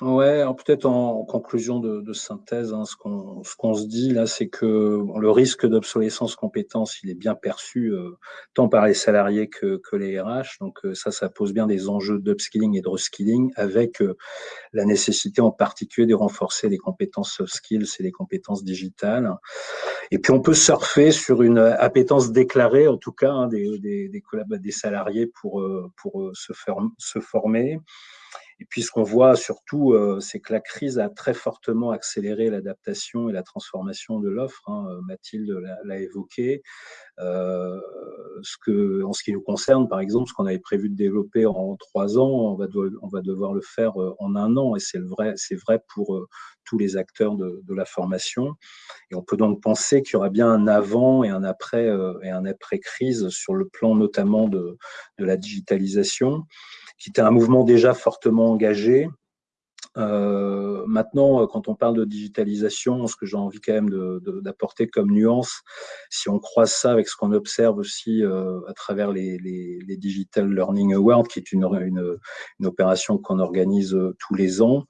Ouais, peut-être en, conclusion de, synthèse, hein, ce qu'on se dit là, c'est que le risque d'obsolescence compétence, il est bien perçu euh, tant par les salariés que, que les RH. Donc euh, ça, ça pose bien des enjeux d'upskilling et de reskilling, avec euh, la nécessité en particulier de renforcer les compétences soft skills et les compétences digitales. Et puis on peut surfer sur une appétence déclarée, en tout cas, hein, des, des, des, des, salariés pour, pour se, se former. Et puis, ce qu'on voit surtout, euh, c'est que la crise a très fortement accéléré l'adaptation et la transformation de l'offre. Hein. Euh, Mathilde l'a évoqué. Euh, en ce qui nous concerne, par exemple, ce qu'on avait prévu de développer en trois ans, on va, devoir le faire en un an. Et c'est vrai, pour tous les acteurs de, la formation. Et on peut donc penser qu'il y aura bien un avant et un après et un après crise sur le plan notamment de la digitalisation qui était un mouvement déjà fortement engagé. Euh, maintenant, quand on parle de digitalisation, ce que j'ai envie quand même d'apporter comme nuance, si on croise ça avec ce qu'on observe aussi euh, à travers les, Digital Learning Awards, qui est une opération qu'on organise euh, tous les ans,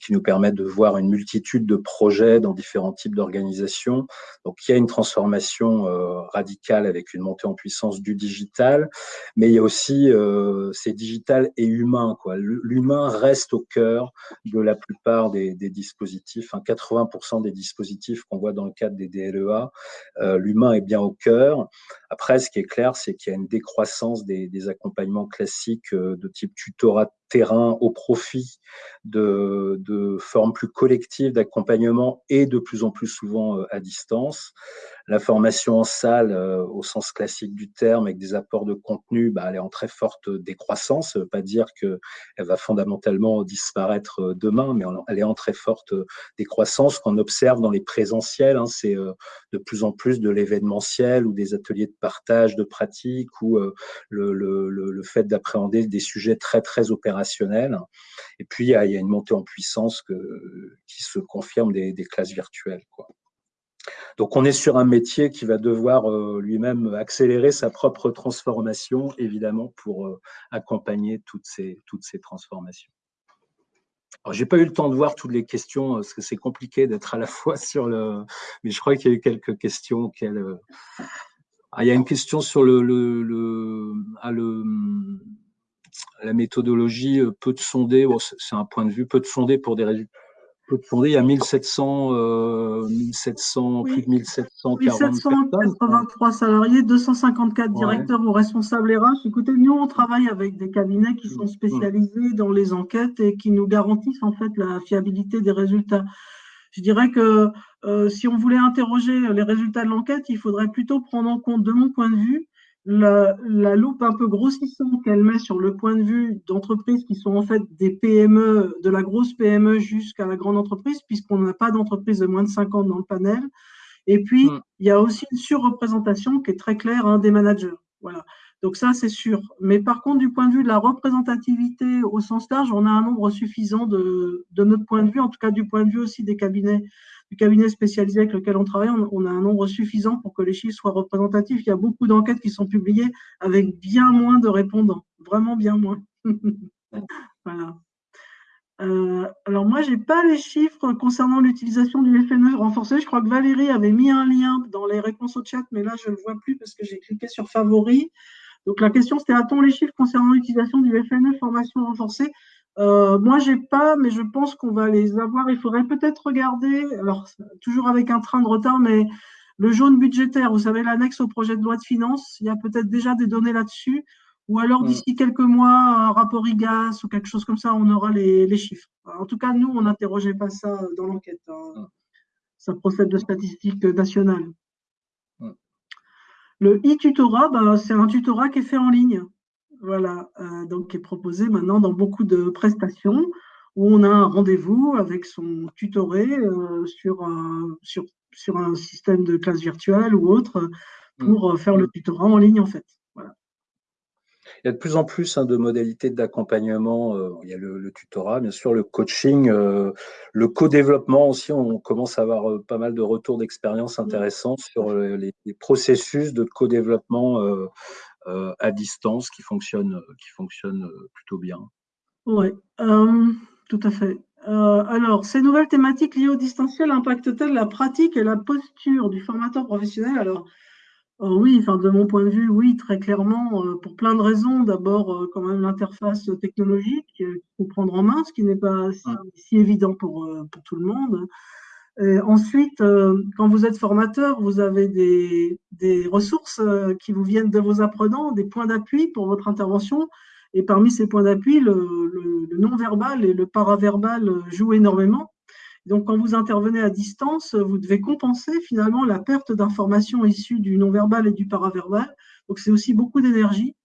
qui nous permettent de voir une multitude de projets dans différents types d'organisations. Donc, il y a une transformation euh, radicale avec une montée en puissance du digital, mais il y a aussi, euh, c'est digital et humain. L'humain reste au cœur de la plupart des, des dispositifs. Hein, 80% des dispositifs qu'on voit dans le cadre des DLEA, euh, l'humain est bien au cœur. Après, ce qui est clair, c'est qu'il y a une décroissance des, des accompagnements classiques euh, de type tutorat terrain au profit de, de formes plus collectives d'accompagnement et de plus en plus souvent euh, à distance. La formation en salle, euh, au sens classique du terme, avec des apports de contenu, bah, elle est en très forte décroissance. Ça veut pas dire qu'elle va fondamentalement disparaître euh, demain, mais elle est en très forte décroissance. qu'on observe dans les présentiels, hein, c'est de plus en plus de l'événementiel ou des ateliers de partage de pratiques ou le, le, le, fait d'appréhender des sujets très, très opérationnels. Et puis, il y a, il y a une montée en puissance que, qui se confirme des, des classes virtuelles. Quoi. Donc on est sur un métier qui va devoir euh, lui-même accélérer sa propre transformation, évidemment, pour euh, accompagner toutes ces, toutes ces transformations. Alors, j'ai pas eu le temps de voir toutes les questions, parce que c'est compliqué d'être à la fois sur le... Mais je crois qu'il y a eu quelques questions auxquelles... Euh, ah, il y a une question sur le, ah, la méthodologie peut de sonder, c'est un point de vue, peut de sonder pour des résultats il y a 1700, euh, 1700 plus de 1740 1783 salariés, 254 directeurs ou responsables RH. Écoutez, nous, on travaille avec des cabinets qui sont spécialisés dans les enquêtes et qui nous garantissent en fait la fiabilité des résultats. Je dirais que euh, si on voulait interroger les résultats de l'enquête, il faudrait plutôt prendre en compte, de mon point de vue, la, la, loupe un peu grossissante qu'elle met sur le point de vue d'entreprises qui sont en fait des PME, de la grosse PME jusqu'à la grande entreprise, puisqu'on n'a pas d'entreprise de moins de 50 dans le panel. Et puis, mm. il y a aussi une surreprésentation qui est très claire hein, des managers. Voilà. Donc ça, c'est sûr. Mais par contre, du point de vue de la représentativité au sens large, on a un nombre suffisant de, de notre point de vue, en tout cas du point de vue aussi des cabinets du cabinet spécialisé avec lequel on travaille, on, a un nombre suffisant pour que les chiffres soient représentatifs. Il y a beaucoup d'enquêtes qui sont publiées avec bien moins de répondants, vraiment bien moins. voilà. Euh, alors moi, j'ai pas les chiffres concernant l'utilisation du FNE renforcé. Je crois que Valérie avait mis un lien dans les réponses au chat, mais là, je ne le vois plus parce que j'ai cliqué sur favoris. Donc la question, c'était a-t-on les chiffres concernant l'utilisation du FNE formation renforcée? Euh, moi, j'ai pas, mais je pense qu'on va les avoir. Il faudrait peut-être regarder, alors toujours avec un train de retard, mais le jaune budgétaire, vous savez, l'annexe au projet de loi de finances, il y a peut-être déjà des données là-dessus. Ou alors mm. d'ici quelques mois, un rapport IGAS ou quelque chose comme ça, on aura les, chiffres. En tout cas, nous, on n'interrogeait pas ça dans l'enquête. Hein. ça procède de statistiques nationales. Le e-tutorat, ben, c'est un tutorat qui est fait en ligne. Voilà, donc qui est proposé maintenant dans beaucoup de prestations où on a un rendez-vous avec son tutoré sur, un, sur, sur un système de classe virtuelle ou autre pour mmh. faire le tutorat en ligne en fait. Il y a de plus en plus hein, de modalités d'accompagnement. Euh, il y a le, tutorat, bien sûr, le coaching, euh, le co-développement aussi. On commence à avoir euh, pas mal de retours d'expérience mmh. intéressants sur les, processus de co-développement à distance qui fonctionnent, qui fonctionnent plutôt bien. Oui, tout à fait. alors, ces nouvelles thématiques liées au distanciel impactent-elles la pratique et la posture du formateur professionnel? Alors, euh, oui, enfin, de mon point de vue, oui, très clairement, euh, pour plein de raisons. D'abord, euh, quand même, l'interface technologique qu'il faut prendre en main, ce qui n'est pas si, évident pour, pour, tout le monde. Ensuite, quand vous êtes formateur, vous avez des, des ressources qui vous viennent de vos apprenants, des points d'appui pour votre intervention. Et parmi ces points d'appui, le, non-verbal et le paraverbal jouent énormément. Donc, quand vous intervenez à distance, vous devez compenser finalement la perte d'informations issues du non-verbal et du paraverbal. Donc, c'est aussi beaucoup d'énergie.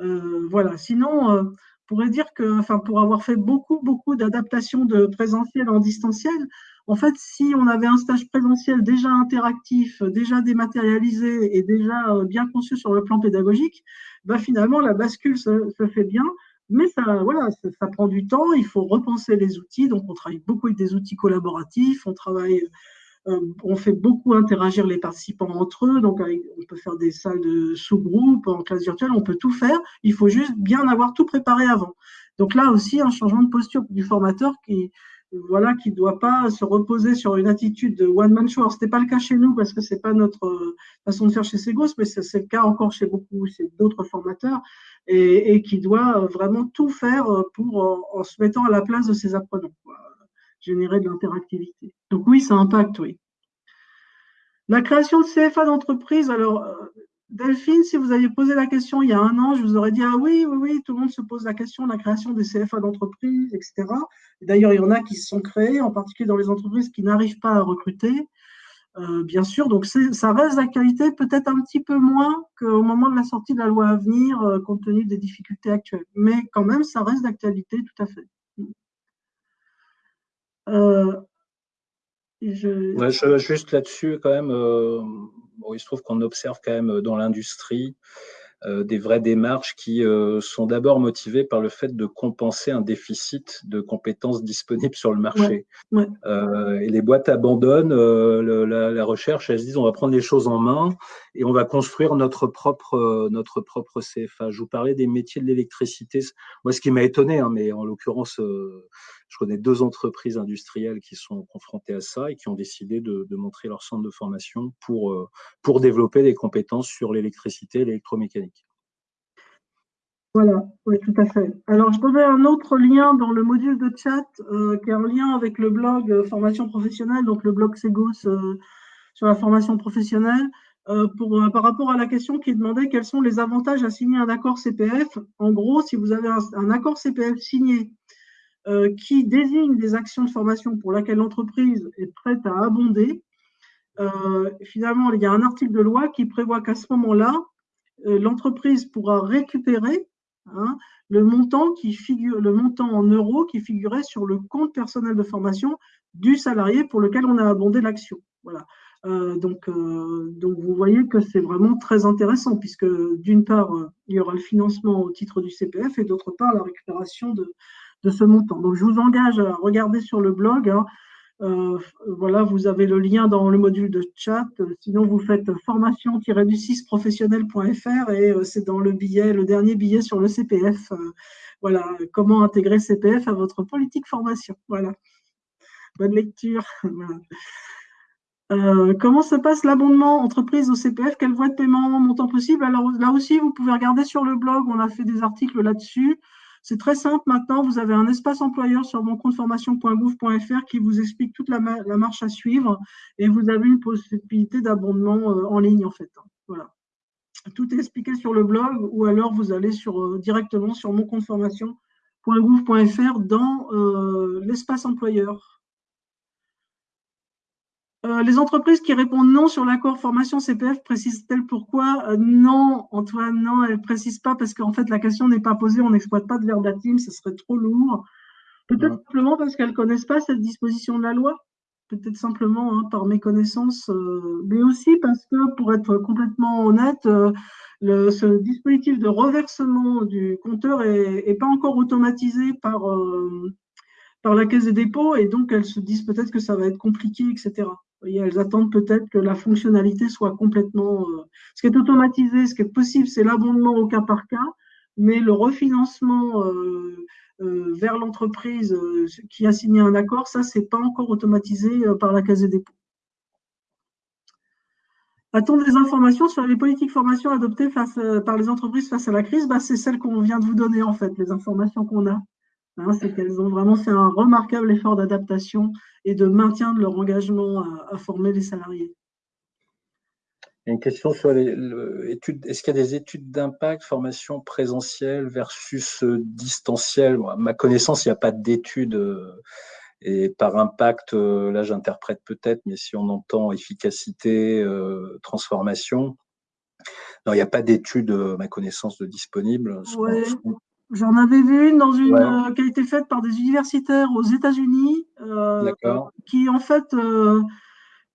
Euh, voilà. Sinon, euh, pourrait dire que, enfin, pour avoir fait beaucoup, beaucoup d'adaptations de présentiel en distanciel, en fait, si on avait un stage présentiel déjà interactif, déjà dématérialisé et déjà euh, bien conçu sur le plan pédagogique, bah, finalement, la bascule se, fait bien mais ça, voilà, ça, prend du temps, il faut repenser les outils. Donc, on travaille beaucoup avec des outils collaboratifs, on travaille, euh, on fait beaucoup interagir les participants entre eux. Donc, on peut faire des salles de sous-groupe en classe virtuelle, on peut tout faire. Il faut juste bien avoir tout préparé avant. Donc là aussi, un changement de posture du formateur qui, voilà, qui ne doit pas se reposer sur une attitude de one man show. Ce n'est pas le cas chez nous parce que ce n'est pas notre euh, façon de faire chez Segos, mais c'est le cas encore chez beaucoup, chez d'autres formateurs et, qui doit vraiment tout faire pour, en, se mettant à la place de ses apprenants, générer de l'interactivité. Donc oui, ça impacte, oui. La création de CFA d'entreprise, alors euh, Delphine, si vous aviez posé la question il y a un an, je vous aurais dit Ah oui, oui, oui, tout le monde se pose la question de la création des CFA d'entreprise, etc. D'ailleurs, il y en a qui se sont créés, en particulier dans les entreprises qui n'arrivent pas à recruter. Euh, bien sûr, donc ça reste d'actualité, peut-être un petit peu moins qu'au moment de la sortie de la loi à venir, euh, compte tenu des difficultés actuelles. Mais quand même, ça reste d'actualité, tout à fait. Euh, je... juste là-dessus, quand même, il se trouve qu'on observe quand même dans l'industrie euh, des vraies démarches qui euh, sont d'abord motivées par le fait de compenser un déficit de compétences disponibles sur le marché. Euh, et les boîtes abandonnent la, recherche, elles se disent on va prendre les choses en main et on va construire notre propre, notre propre CFA. Je vous parlais des métiers de l'électricité. Moi, ce qui m'a étonné, hein, mais en l'occurrence, je connais deux entreprises industrielles qui sont confrontées à ça et qui ont décidé de, de montrer leur centre de formation pour, pour développer des compétences sur l'électricité et l'électromécanique. Voilà, oui, tout à fait. Alors, je trouvais un autre lien dans le module de chat euh, qui est en lien avec le blog euh, formation professionnelle, donc le blog Segos euh, sur la formation professionnelle, pour, par rapport à la question qui demandait quels sont les avantages à signer un accord CPF. En gros, si vous avez un, accord CPF signé qui désigne des actions de formation pour laquelle l'entreprise est prête à abonder, finalement, il y a un article de loi qui prévoit qu'à ce moment-là, l'entreprise pourra récupérer Hein, le montant qui figure, le montant en euros qui figurait sur le compte personnel de formation du salarié pour lequel on a abondé l'action. Voilà. Euh, donc, euh, donc, vous voyez que c'est vraiment très intéressant puisque d'une part, il y aura le financement au titre du CPF et d'autre part, la récupération de, de, ce montant. Donc, je vous engage à regarder sur le blog. Hein, euh, voilà, vous avez le lien dans le module de chat. Sinon, vous faites formation-du6 professionnel.fr et euh, c'est dans le billet, le dernier billet sur le CPF. Euh, voilà, comment intégrer CPF à votre politique formation. Voilà. Bonne lecture. comment se passe l'abondement entreprise au CPF Quelle voie de paiement montant possible? Alors là aussi, vous pouvez regarder sur le blog, on a fait des articles là-dessus. C'est très simple maintenant, vous avez un espace employeur sur mon compte formation.gouv.fr qui vous explique toute la, marche à suivre et vous avez une possibilité d'abondement euh, en ligne en fait. Voilà. Tout est expliqué sur le blog ou alors vous allez euh, directement sur mon compte formation.gouv.fr dans euh, l'espace employeur. Euh, les entreprises qui répondent non sur l'accord formation CPF précisent-elles pourquoi euh, Non, Antoine, non, elles ne précisent pas parce qu'en fait la question n'est pas posée, on n'exploite pas de verbatim, ce serait trop lourd. Peut-être simplement parce qu'elles ne connaissent pas cette disposition de la loi, peut-être simplement hein, par méconnaissance, euh, mais aussi parce que pour être complètement honnête, ce dispositif de reversement du compteur n'est pas encore automatisé par, par la Caisse des dépôts et donc elles se disent peut-être que ça va être compliqué, etc elles attendent peut-être que la fonctionnalité soit complètement. Euh, ce qui est automatisé, ce qui est possible, c'est l'abondement au cas par cas, mais le refinancement euh, euh, vers l'entreprise qui a signé un accord, ça, c'est pas encore automatisé par la Caisse des dépôts. A-t-on des informations sur les politiques formation adoptées par les entreprises face à la crise? Bah, C'est celles qu'on vient de vous donner, en fait, les informations qu'on a. Hein, c'est qu'elles ont vraiment fait un remarquable effort d'adaptation et de maintien de leur engagement à, former les salariés. une question sur les études. Est-ce qu'il y a des études d'impact, formation présentielle versus euh, distancielle? Ma connaissance, il n'y a pas d'études. Euh, et par impact, euh, là j'interprète peut-être, mais si on entend efficacité, transformation, non, il n'y a pas d'études, ma connaissance, de disponibles. J'en avais vu une dans une euh, qui a été faite par des universitaires aux États-Unis, euh, qui en fait, euh,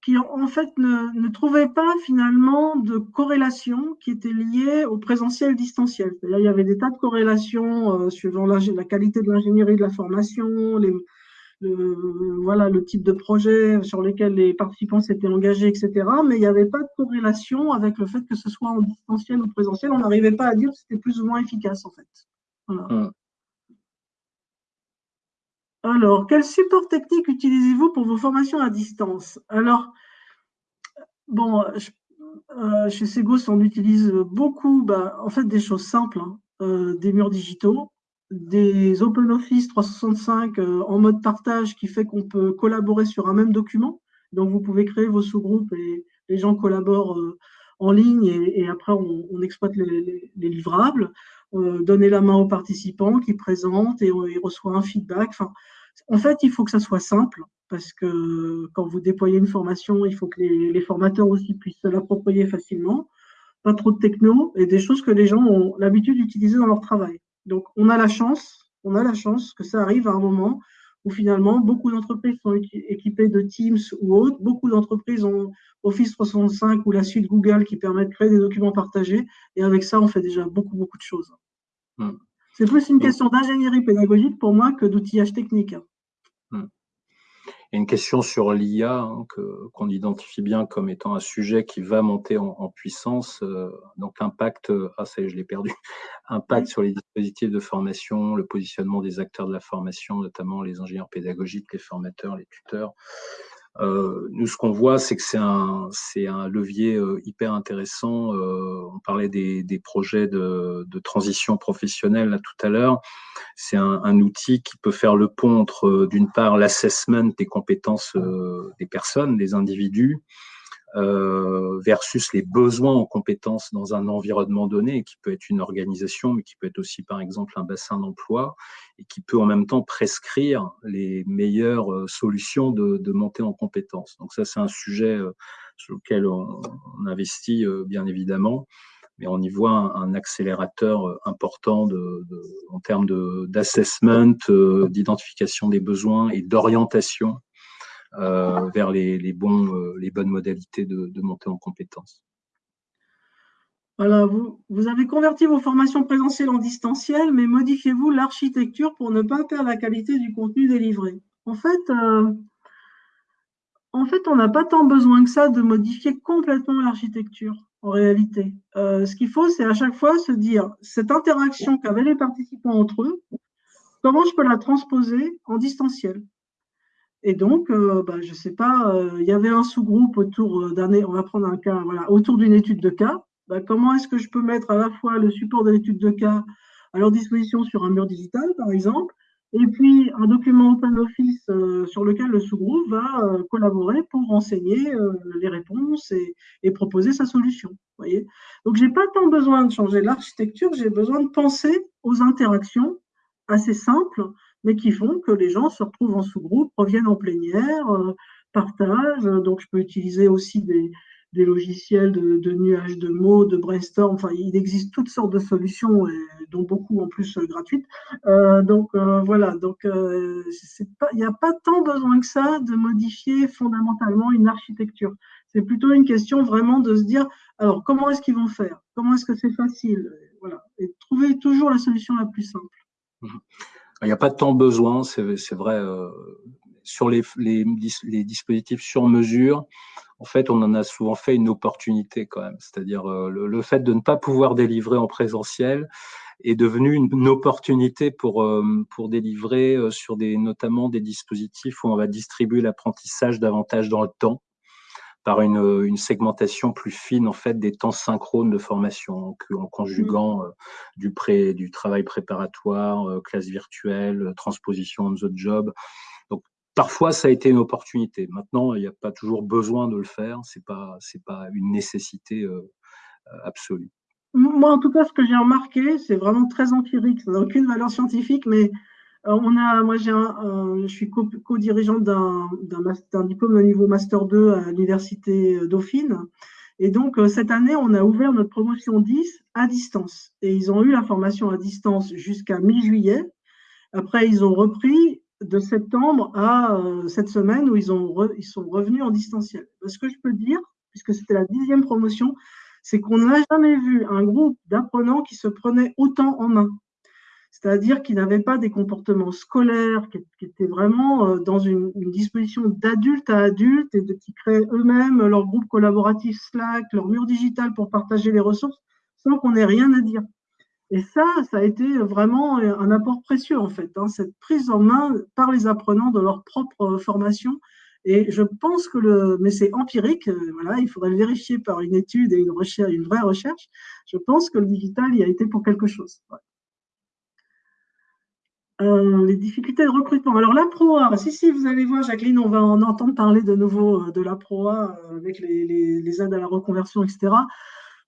qui en fait ne, ne, trouvaient pas finalement de corrélation qui était liée au présentiel distanciel. il y avait des tas de corrélations suivant la, la, qualité de l'ingénierie de la formation, les, le, voilà le type de projet sur lesquels les participants s'étaient engagés, etc. Mais il n'y avait pas de corrélation avec le fait que ce soit en distanciel ou présentiel. On n'arrivait pas à dire que c'était plus ou moins efficace en fait. Mm. Alors, quel support technique utilisez-vous pour vos formations à distance? Alors, bon, euh, chez Segos, on utilise beaucoup, bah, en fait, des choses simples, hein. euh, des murs digitaux, des OpenOffice 365 euh, en mode partage qui fait qu'on peut collaborer sur un même document. Donc, vous pouvez créer vos sous-groupes et les gens collaborent en ligne et, après, on, exploite les livrables. Euh, donner la main aux participants qui présentent et il reçoit un feedback. En fait, il faut que ça soit simple parce que quand vous déployez une formation, il faut que les, formateurs aussi puissent se l'approprier facilement. Pas trop de techno et des choses que les gens ont l'habitude d'utiliser dans leur travail. Donc, on a la chance, on a la chance que ça arrive à un moment où finalement beaucoup d'entreprises sont équipées de Teams ou autres. Beaucoup d'entreprises ont Office 365 ou la suite Google qui permet de créer des documents partagés. Et avec ça, on fait déjà beaucoup, beaucoup de choses. Hmm. C'est plus une question d'ingénierie pédagogique pour moi que d'outillage technique. Hmm. une question sur l'IA hein, qu'on identifie bien comme étant un sujet qui va monter en, puissance. Euh, donc impact, ah ça y est, je l'ai perdu, impact sur les dispositifs de formation, le positionnement des acteurs de la formation, notamment les ingénieurs pédagogiques, les formateurs, les tuteurs. Euh, nous, ce qu'on voit, c'est que c'est un, c'est un levier euh, hyper intéressant. Euh, on parlait des, des projets de, de, transition professionnelle là, tout à l'heure. C'est un, un, outil qui peut faire le pont entre, d'une part, l'assessment des compétences des personnes, des individus, euh, versus les besoins en compétences dans un environnement donné, qui peut être une organisation, mais qui peut être aussi, par exemple, un bassin d'emploi, et qui peut en même temps prescrire les meilleures euh, solutions de, de montée en compétences. Donc ça, c'est un sujet euh, sur lequel on, investit, bien évidemment mais on y voit un, accélérateur important de, de, en termes d'assessment, d'identification des besoins et d'orientation euh, vers les, bons, euh, les bonnes modalités de, montée en compétences. Voilà, vous, avez converti vos formations présentielles en distanciel, mais modifiez-vous l'architecture pour ne pas perdre la qualité du contenu délivré. En fait, euh, en fait on n'a pas tant besoin que ça de modifier complètement l'architecture, en réalité. ce qu'il faut, c'est à chaque fois se dire, cette interaction qu'avaient les participants entre eux, comment je peux la transposer en distanciel? Et donc, euh, bah, je ne sais pas, euh, il y avait un sous-groupe autour euh, d'un, on va prendre un cas, voilà, autour d'une étude de cas. Bah, comment est-ce que je peux mettre à la fois le support de l'étude de cas à leur disposition sur un mur digital, par exemple, et puis un document OpenOffice sur lequel le sous-groupe va collaborer pour renseigner les réponses et, proposer sa solution. Voyez Donc, je n'ai pas tant besoin de changer l'architecture, j'ai besoin de penser aux interactions assez simples mais qui font que les gens se retrouvent en sous-groupe, reviennent en plénière, euh, partage. Donc, je peux utiliser aussi des, logiciels de, de, nuages de mots, de brainstorm. Enfin, il existe toutes sortes de solutions, dont beaucoup en plus euh, gratuites. Euh, donc voilà, donc il n'y a pas tant besoin que ça de modifier fondamentalement une architecture. C'est plutôt une question vraiment de se dire, alors comment est-ce qu'ils vont faire? Comment est-ce que c'est facile? Voilà, et trouver toujours la solution la plus simple. Il n'y a pas tant besoin, c'est vrai. Euh, sur les, les, les dispositifs sur mesure, en fait, on en a souvent fait une opportunité quand même. C'est-à-dire euh, le, fait de ne pas pouvoir délivrer en présentiel est devenu une, opportunité pour euh, pour délivrer euh, sur des notamment des dispositifs où on va distribuer l'apprentissage davantage dans le temps par une, une, segmentation plus fine en fait des temps synchrones de formation en, conjuguant mmh. du pré, du travail préparatoire, classe virtuelle, transposition on the job parfois ça a été une opportunité. Maintenant, il n'y a pas toujours besoin de le faire. C'est pas c'est pas une nécessité euh, euh, absolue. Moi, en tout cas, ce que j'ai remarqué, c'est vraiment très empirique. Ça n'a aucune valeur scientifique, mais euh, on a, moi, je suis co-dirigeante d'un, diplôme de niveau master 2 à l'université Dauphine. Et donc, cette année, on a ouvert notre promotion 10 à distance. Et ils ont eu la formation à distance jusqu'à mi-juillet. Après, ils ont repris de septembre à euh, cette semaine où ils, ils sont revenus en distanciel. Ce que je peux dire, puisque c'était la dixième promotion, c'est qu'on n'a jamais vu un groupe d'apprenants qui se prenait autant en main. C'est-à-dire qu'ils n'avaient pas des comportements scolaires, qui, étaient vraiment euh, dans une, disposition d'adulte à adulte et de, qui créaient eux-mêmes leur groupe collaboratif Slack, leur mur digital pour partager les ressources, sans qu'on ait rien à dire. Et ça, ça a été vraiment un apport précieux, en fait, hein, cette prise en main par les apprenants de leur propre formation. Et je pense que le, mais c'est empirique, euh, voilà, il faudrait le vérifier par une étude et une recherche, une vraie recherche. Je pense que le digital y a été pour quelque chose. Euh, les difficultés de recrutement. Alors la ProA, si, si, vous allez voir, Jacqueline, on va en entendre parler de nouveau euh, de la ProA avec les, aides à la reconversion, etc.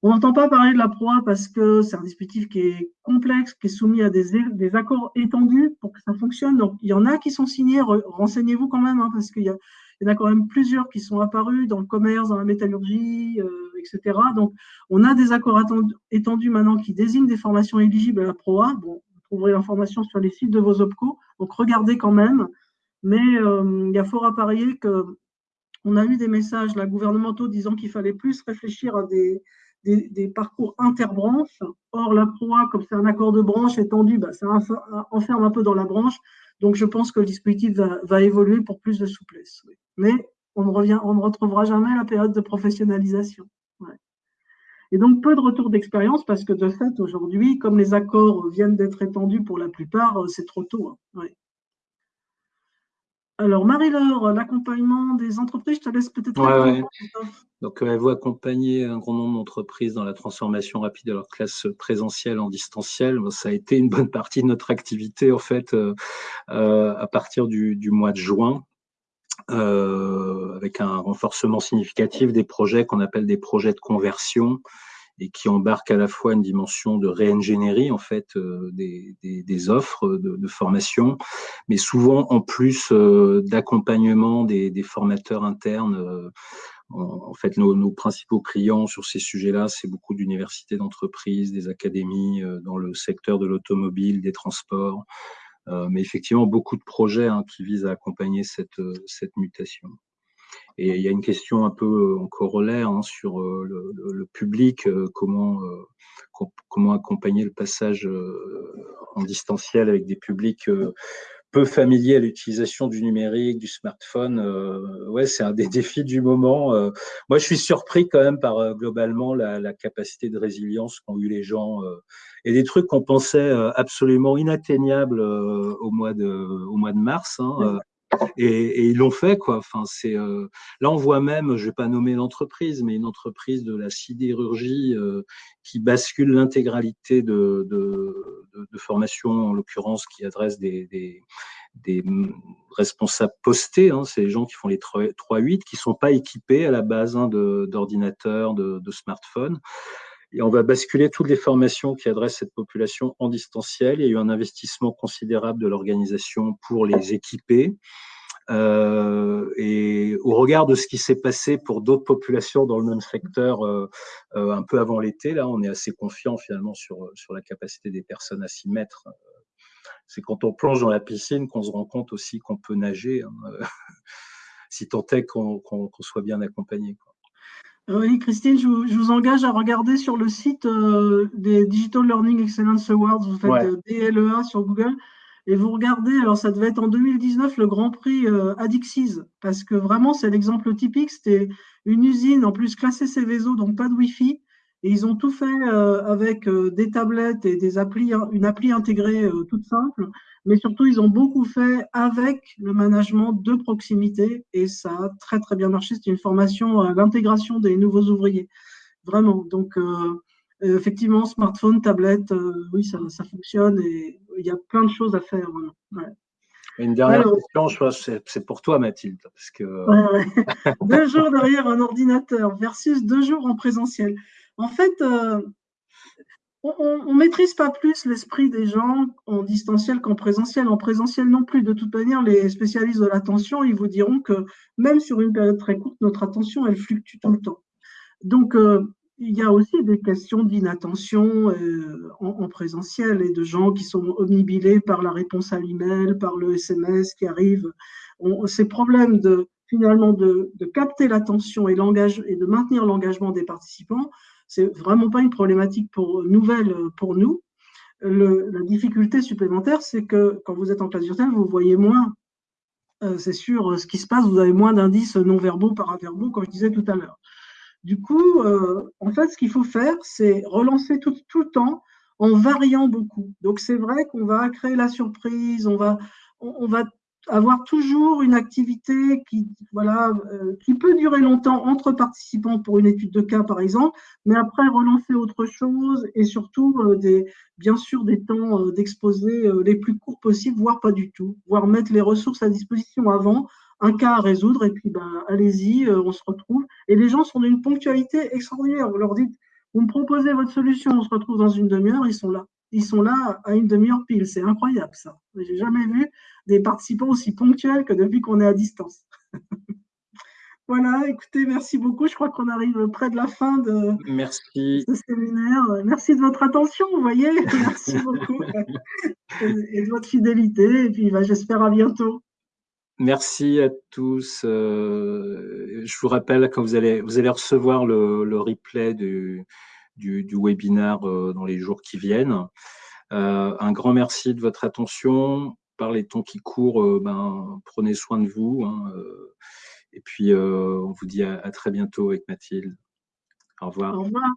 On n'entend pas parler de la proie parce que c'est un dispositif qui est complexe, qui est soumis à des, accords étendus pour que ça fonctionne. Donc, il y en a qui sont signés, renseignez-vous quand même, hein, parce qu'il y, en a quand même plusieurs qui sont apparus dans le commerce, dans la métallurgie, euh, etc. Donc, on a des accords étendus maintenant qui désignent des formations éligibles à la proa. Bon, trouverez l'information sur les sites de vos OPCO, donc regardez quand même. Mais euh, il y a fort à parier que on a eu des messages gouvernementaux disant qu'il fallait plus réfléchir à des, des, parcours interbranches. Or, la proie, comme c'est un accord de branche étendu, bah, ça enferme un peu dans la branche. Donc, je pense que le dispositif va, évoluer pour plus de souplesse. Mais on ne, revient, on ne retrouvera jamais la période de professionnalisation. Et donc, peu de retour d'expérience parce que de fait, aujourd'hui, comme les accords viennent d'être étendus pour la plupart, c'est trop tôt. Hein. Alors, Marie-Laure, l'accompagnement des entreprises, je te laisse peut-être. Ouais, Donc, euh, elle va accompagner un grand nombre d'entreprises dans la transformation rapide de leur classe présentielle en distanciel. Ça a été une bonne partie de notre activité, en fait, euh, euh, à partir du, du, mois de juin. Avec un renforcement significatif des projets qu'on appelle des projets de conversion, et qui embarque à la fois une dimension de réingénierie en fait euh, des, des, des, offres de, de, formation, mais souvent en plus euh, d'accompagnement des, des, formateurs internes. Euh, en, fait, nos, nos, principaux clients sur ces sujets-là, c'est beaucoup d'universités, d'entreprises, des académies dans le secteur de l'automobile, des transports, mais effectivement beaucoup de projets hein, qui visent à accompagner cette, cette mutation. Et il y a une question un peu euh, en corollaire hein, sur euh, le, public, euh, comment, comment accompagner le passage en distanciel avec des publics peu familiers à l'utilisation du numérique, du smartphone. ouais, c'est un des défis du moment. moi, je suis surpris quand même par globalement la, la, capacité de résilience qu'ont eu les gens et des trucs qu'on pensait absolument inatteignables au mois de au mois de mars. Hein, et, et, ils l'ont fait quoi. Enfin, c'est euh, là on voit même, je vais pas nommer l'entreprise, mais une entreprise de la sidérurgie euh, qui bascule l'intégralité de, de, de, en l'occurrence, qui adresse des, des, des responsables postés. Hein, c'est les gens qui font les 3-8, qui sont pas équipés à la base hein, d'ordinateurs, de smartphones. Et on va basculer toutes les formations qui adressent cette population en distanciel. Il y a eu un investissement considérable de l'organisation pour les équiper. et au regard de ce qui s'est passé pour d'autres populations dans le même secteur un peu avant l'été, là, on est assez confiant finalement sur, sur la capacité des personnes à s'y mettre. C'est quand on plonge dans la piscine qu'on se rend compte aussi qu'on peut nager, hein, si tant est qu'on soit bien accompagné. Oui, Christine, je vous, engage à regarder sur le site euh, des Digital Learning Excellence Awards. Vous faites euh, DLEA sur Google et vous regardez. Alors, ça devait être en 2019 le Grand Prix euh, Adixis parce que vraiment, c'est l'exemple typique. C'était une usine en plus classée Céveso, donc pas de Wi-Fi. Et ils ont tout fait avec des tablettes et des applis, une appli intégrée toute simple mais surtout, ils ont beaucoup fait avec le management de proximité et ça a très, très bien marché. C'est une formation à l'intégration des nouveaux ouvriers. Vraiment. Donc, euh, effectivement, smartphone, tablette, euh, oui, ça, ça, fonctionne et il y a plein de choses à faire. Une dernière question, je pense, c'est pour toi, Mathilde. Parce que... deux jours derrière un ordinateur versus deux jours en présentiel. En fait, euh, on ne maîtrise pas plus l'esprit des gens en distanciel qu'en présentiel. En présentiel non plus. De toute manière, les spécialistes de l'attention, ils vous diront que même sur une période très courte, notre attention, elle fluctue tout le temps. Donc, euh, il y a aussi des questions d'inattention euh, en, présentiel et de gens qui sont omnibilés par la réponse à l'email, par le SMS qui arrive. ces problèmes de finalement de, capter l'attention et, et de maintenir l'engagement des participants, c'est vraiment pas une problématique pour, nouvelle pour nous. la difficulté supplémentaire, c'est que quand vous êtes en classe virtuelle, vous voyez moins, euh, c'est sûr, ce qui se passe, vous avez moins d'indices non-verbaux, paraverbaux, comme je disais tout à l'heure. Du coup, euh, en fait, ce qu'il faut faire, c'est relancer tout, tout, le temps en variant beaucoup. Donc, c'est vrai qu'on va créer la surprise, on va, on va avoir toujours une activité qui, voilà, euh, qui peut durer longtemps entre participants pour une étude de cas, par exemple, mais après relancer autre chose et surtout, euh, des, bien sûr, des temps euh, d'exposé les plus courts possibles, voire pas du tout, voire mettre les ressources à disposition avant, un cas à résoudre, et puis ben, allez-y, on se retrouve. Et les gens sont d'une ponctualité extraordinaire. Vous leur dites, vous me proposez votre solution, on se retrouve dans une demi-heure, ils sont là ils sont là à une demi-heure pile. C'est incroyable ça. J'ai jamais vu des participants aussi ponctuels que depuis qu'on est à distance. voilà, écoutez, merci beaucoup. Je crois qu'on arrive près de la fin de merci. ce séminaire. Merci de votre attention, vous voyez. Merci beaucoup et de votre fidélité. Et puis, bah, j'espère à bientôt. Merci à tous. Euh, je vous rappelle que vous allez, vous allez recevoir le, le replay du, du, du webinaire euh, dans les jours qui viennent. Euh, un grand merci de votre attention. Par les temps qui courent, euh, ben, prenez soin de vous. Hein, et puis, on vous dit à très bientôt avec Mathilde. Au revoir. Au revoir.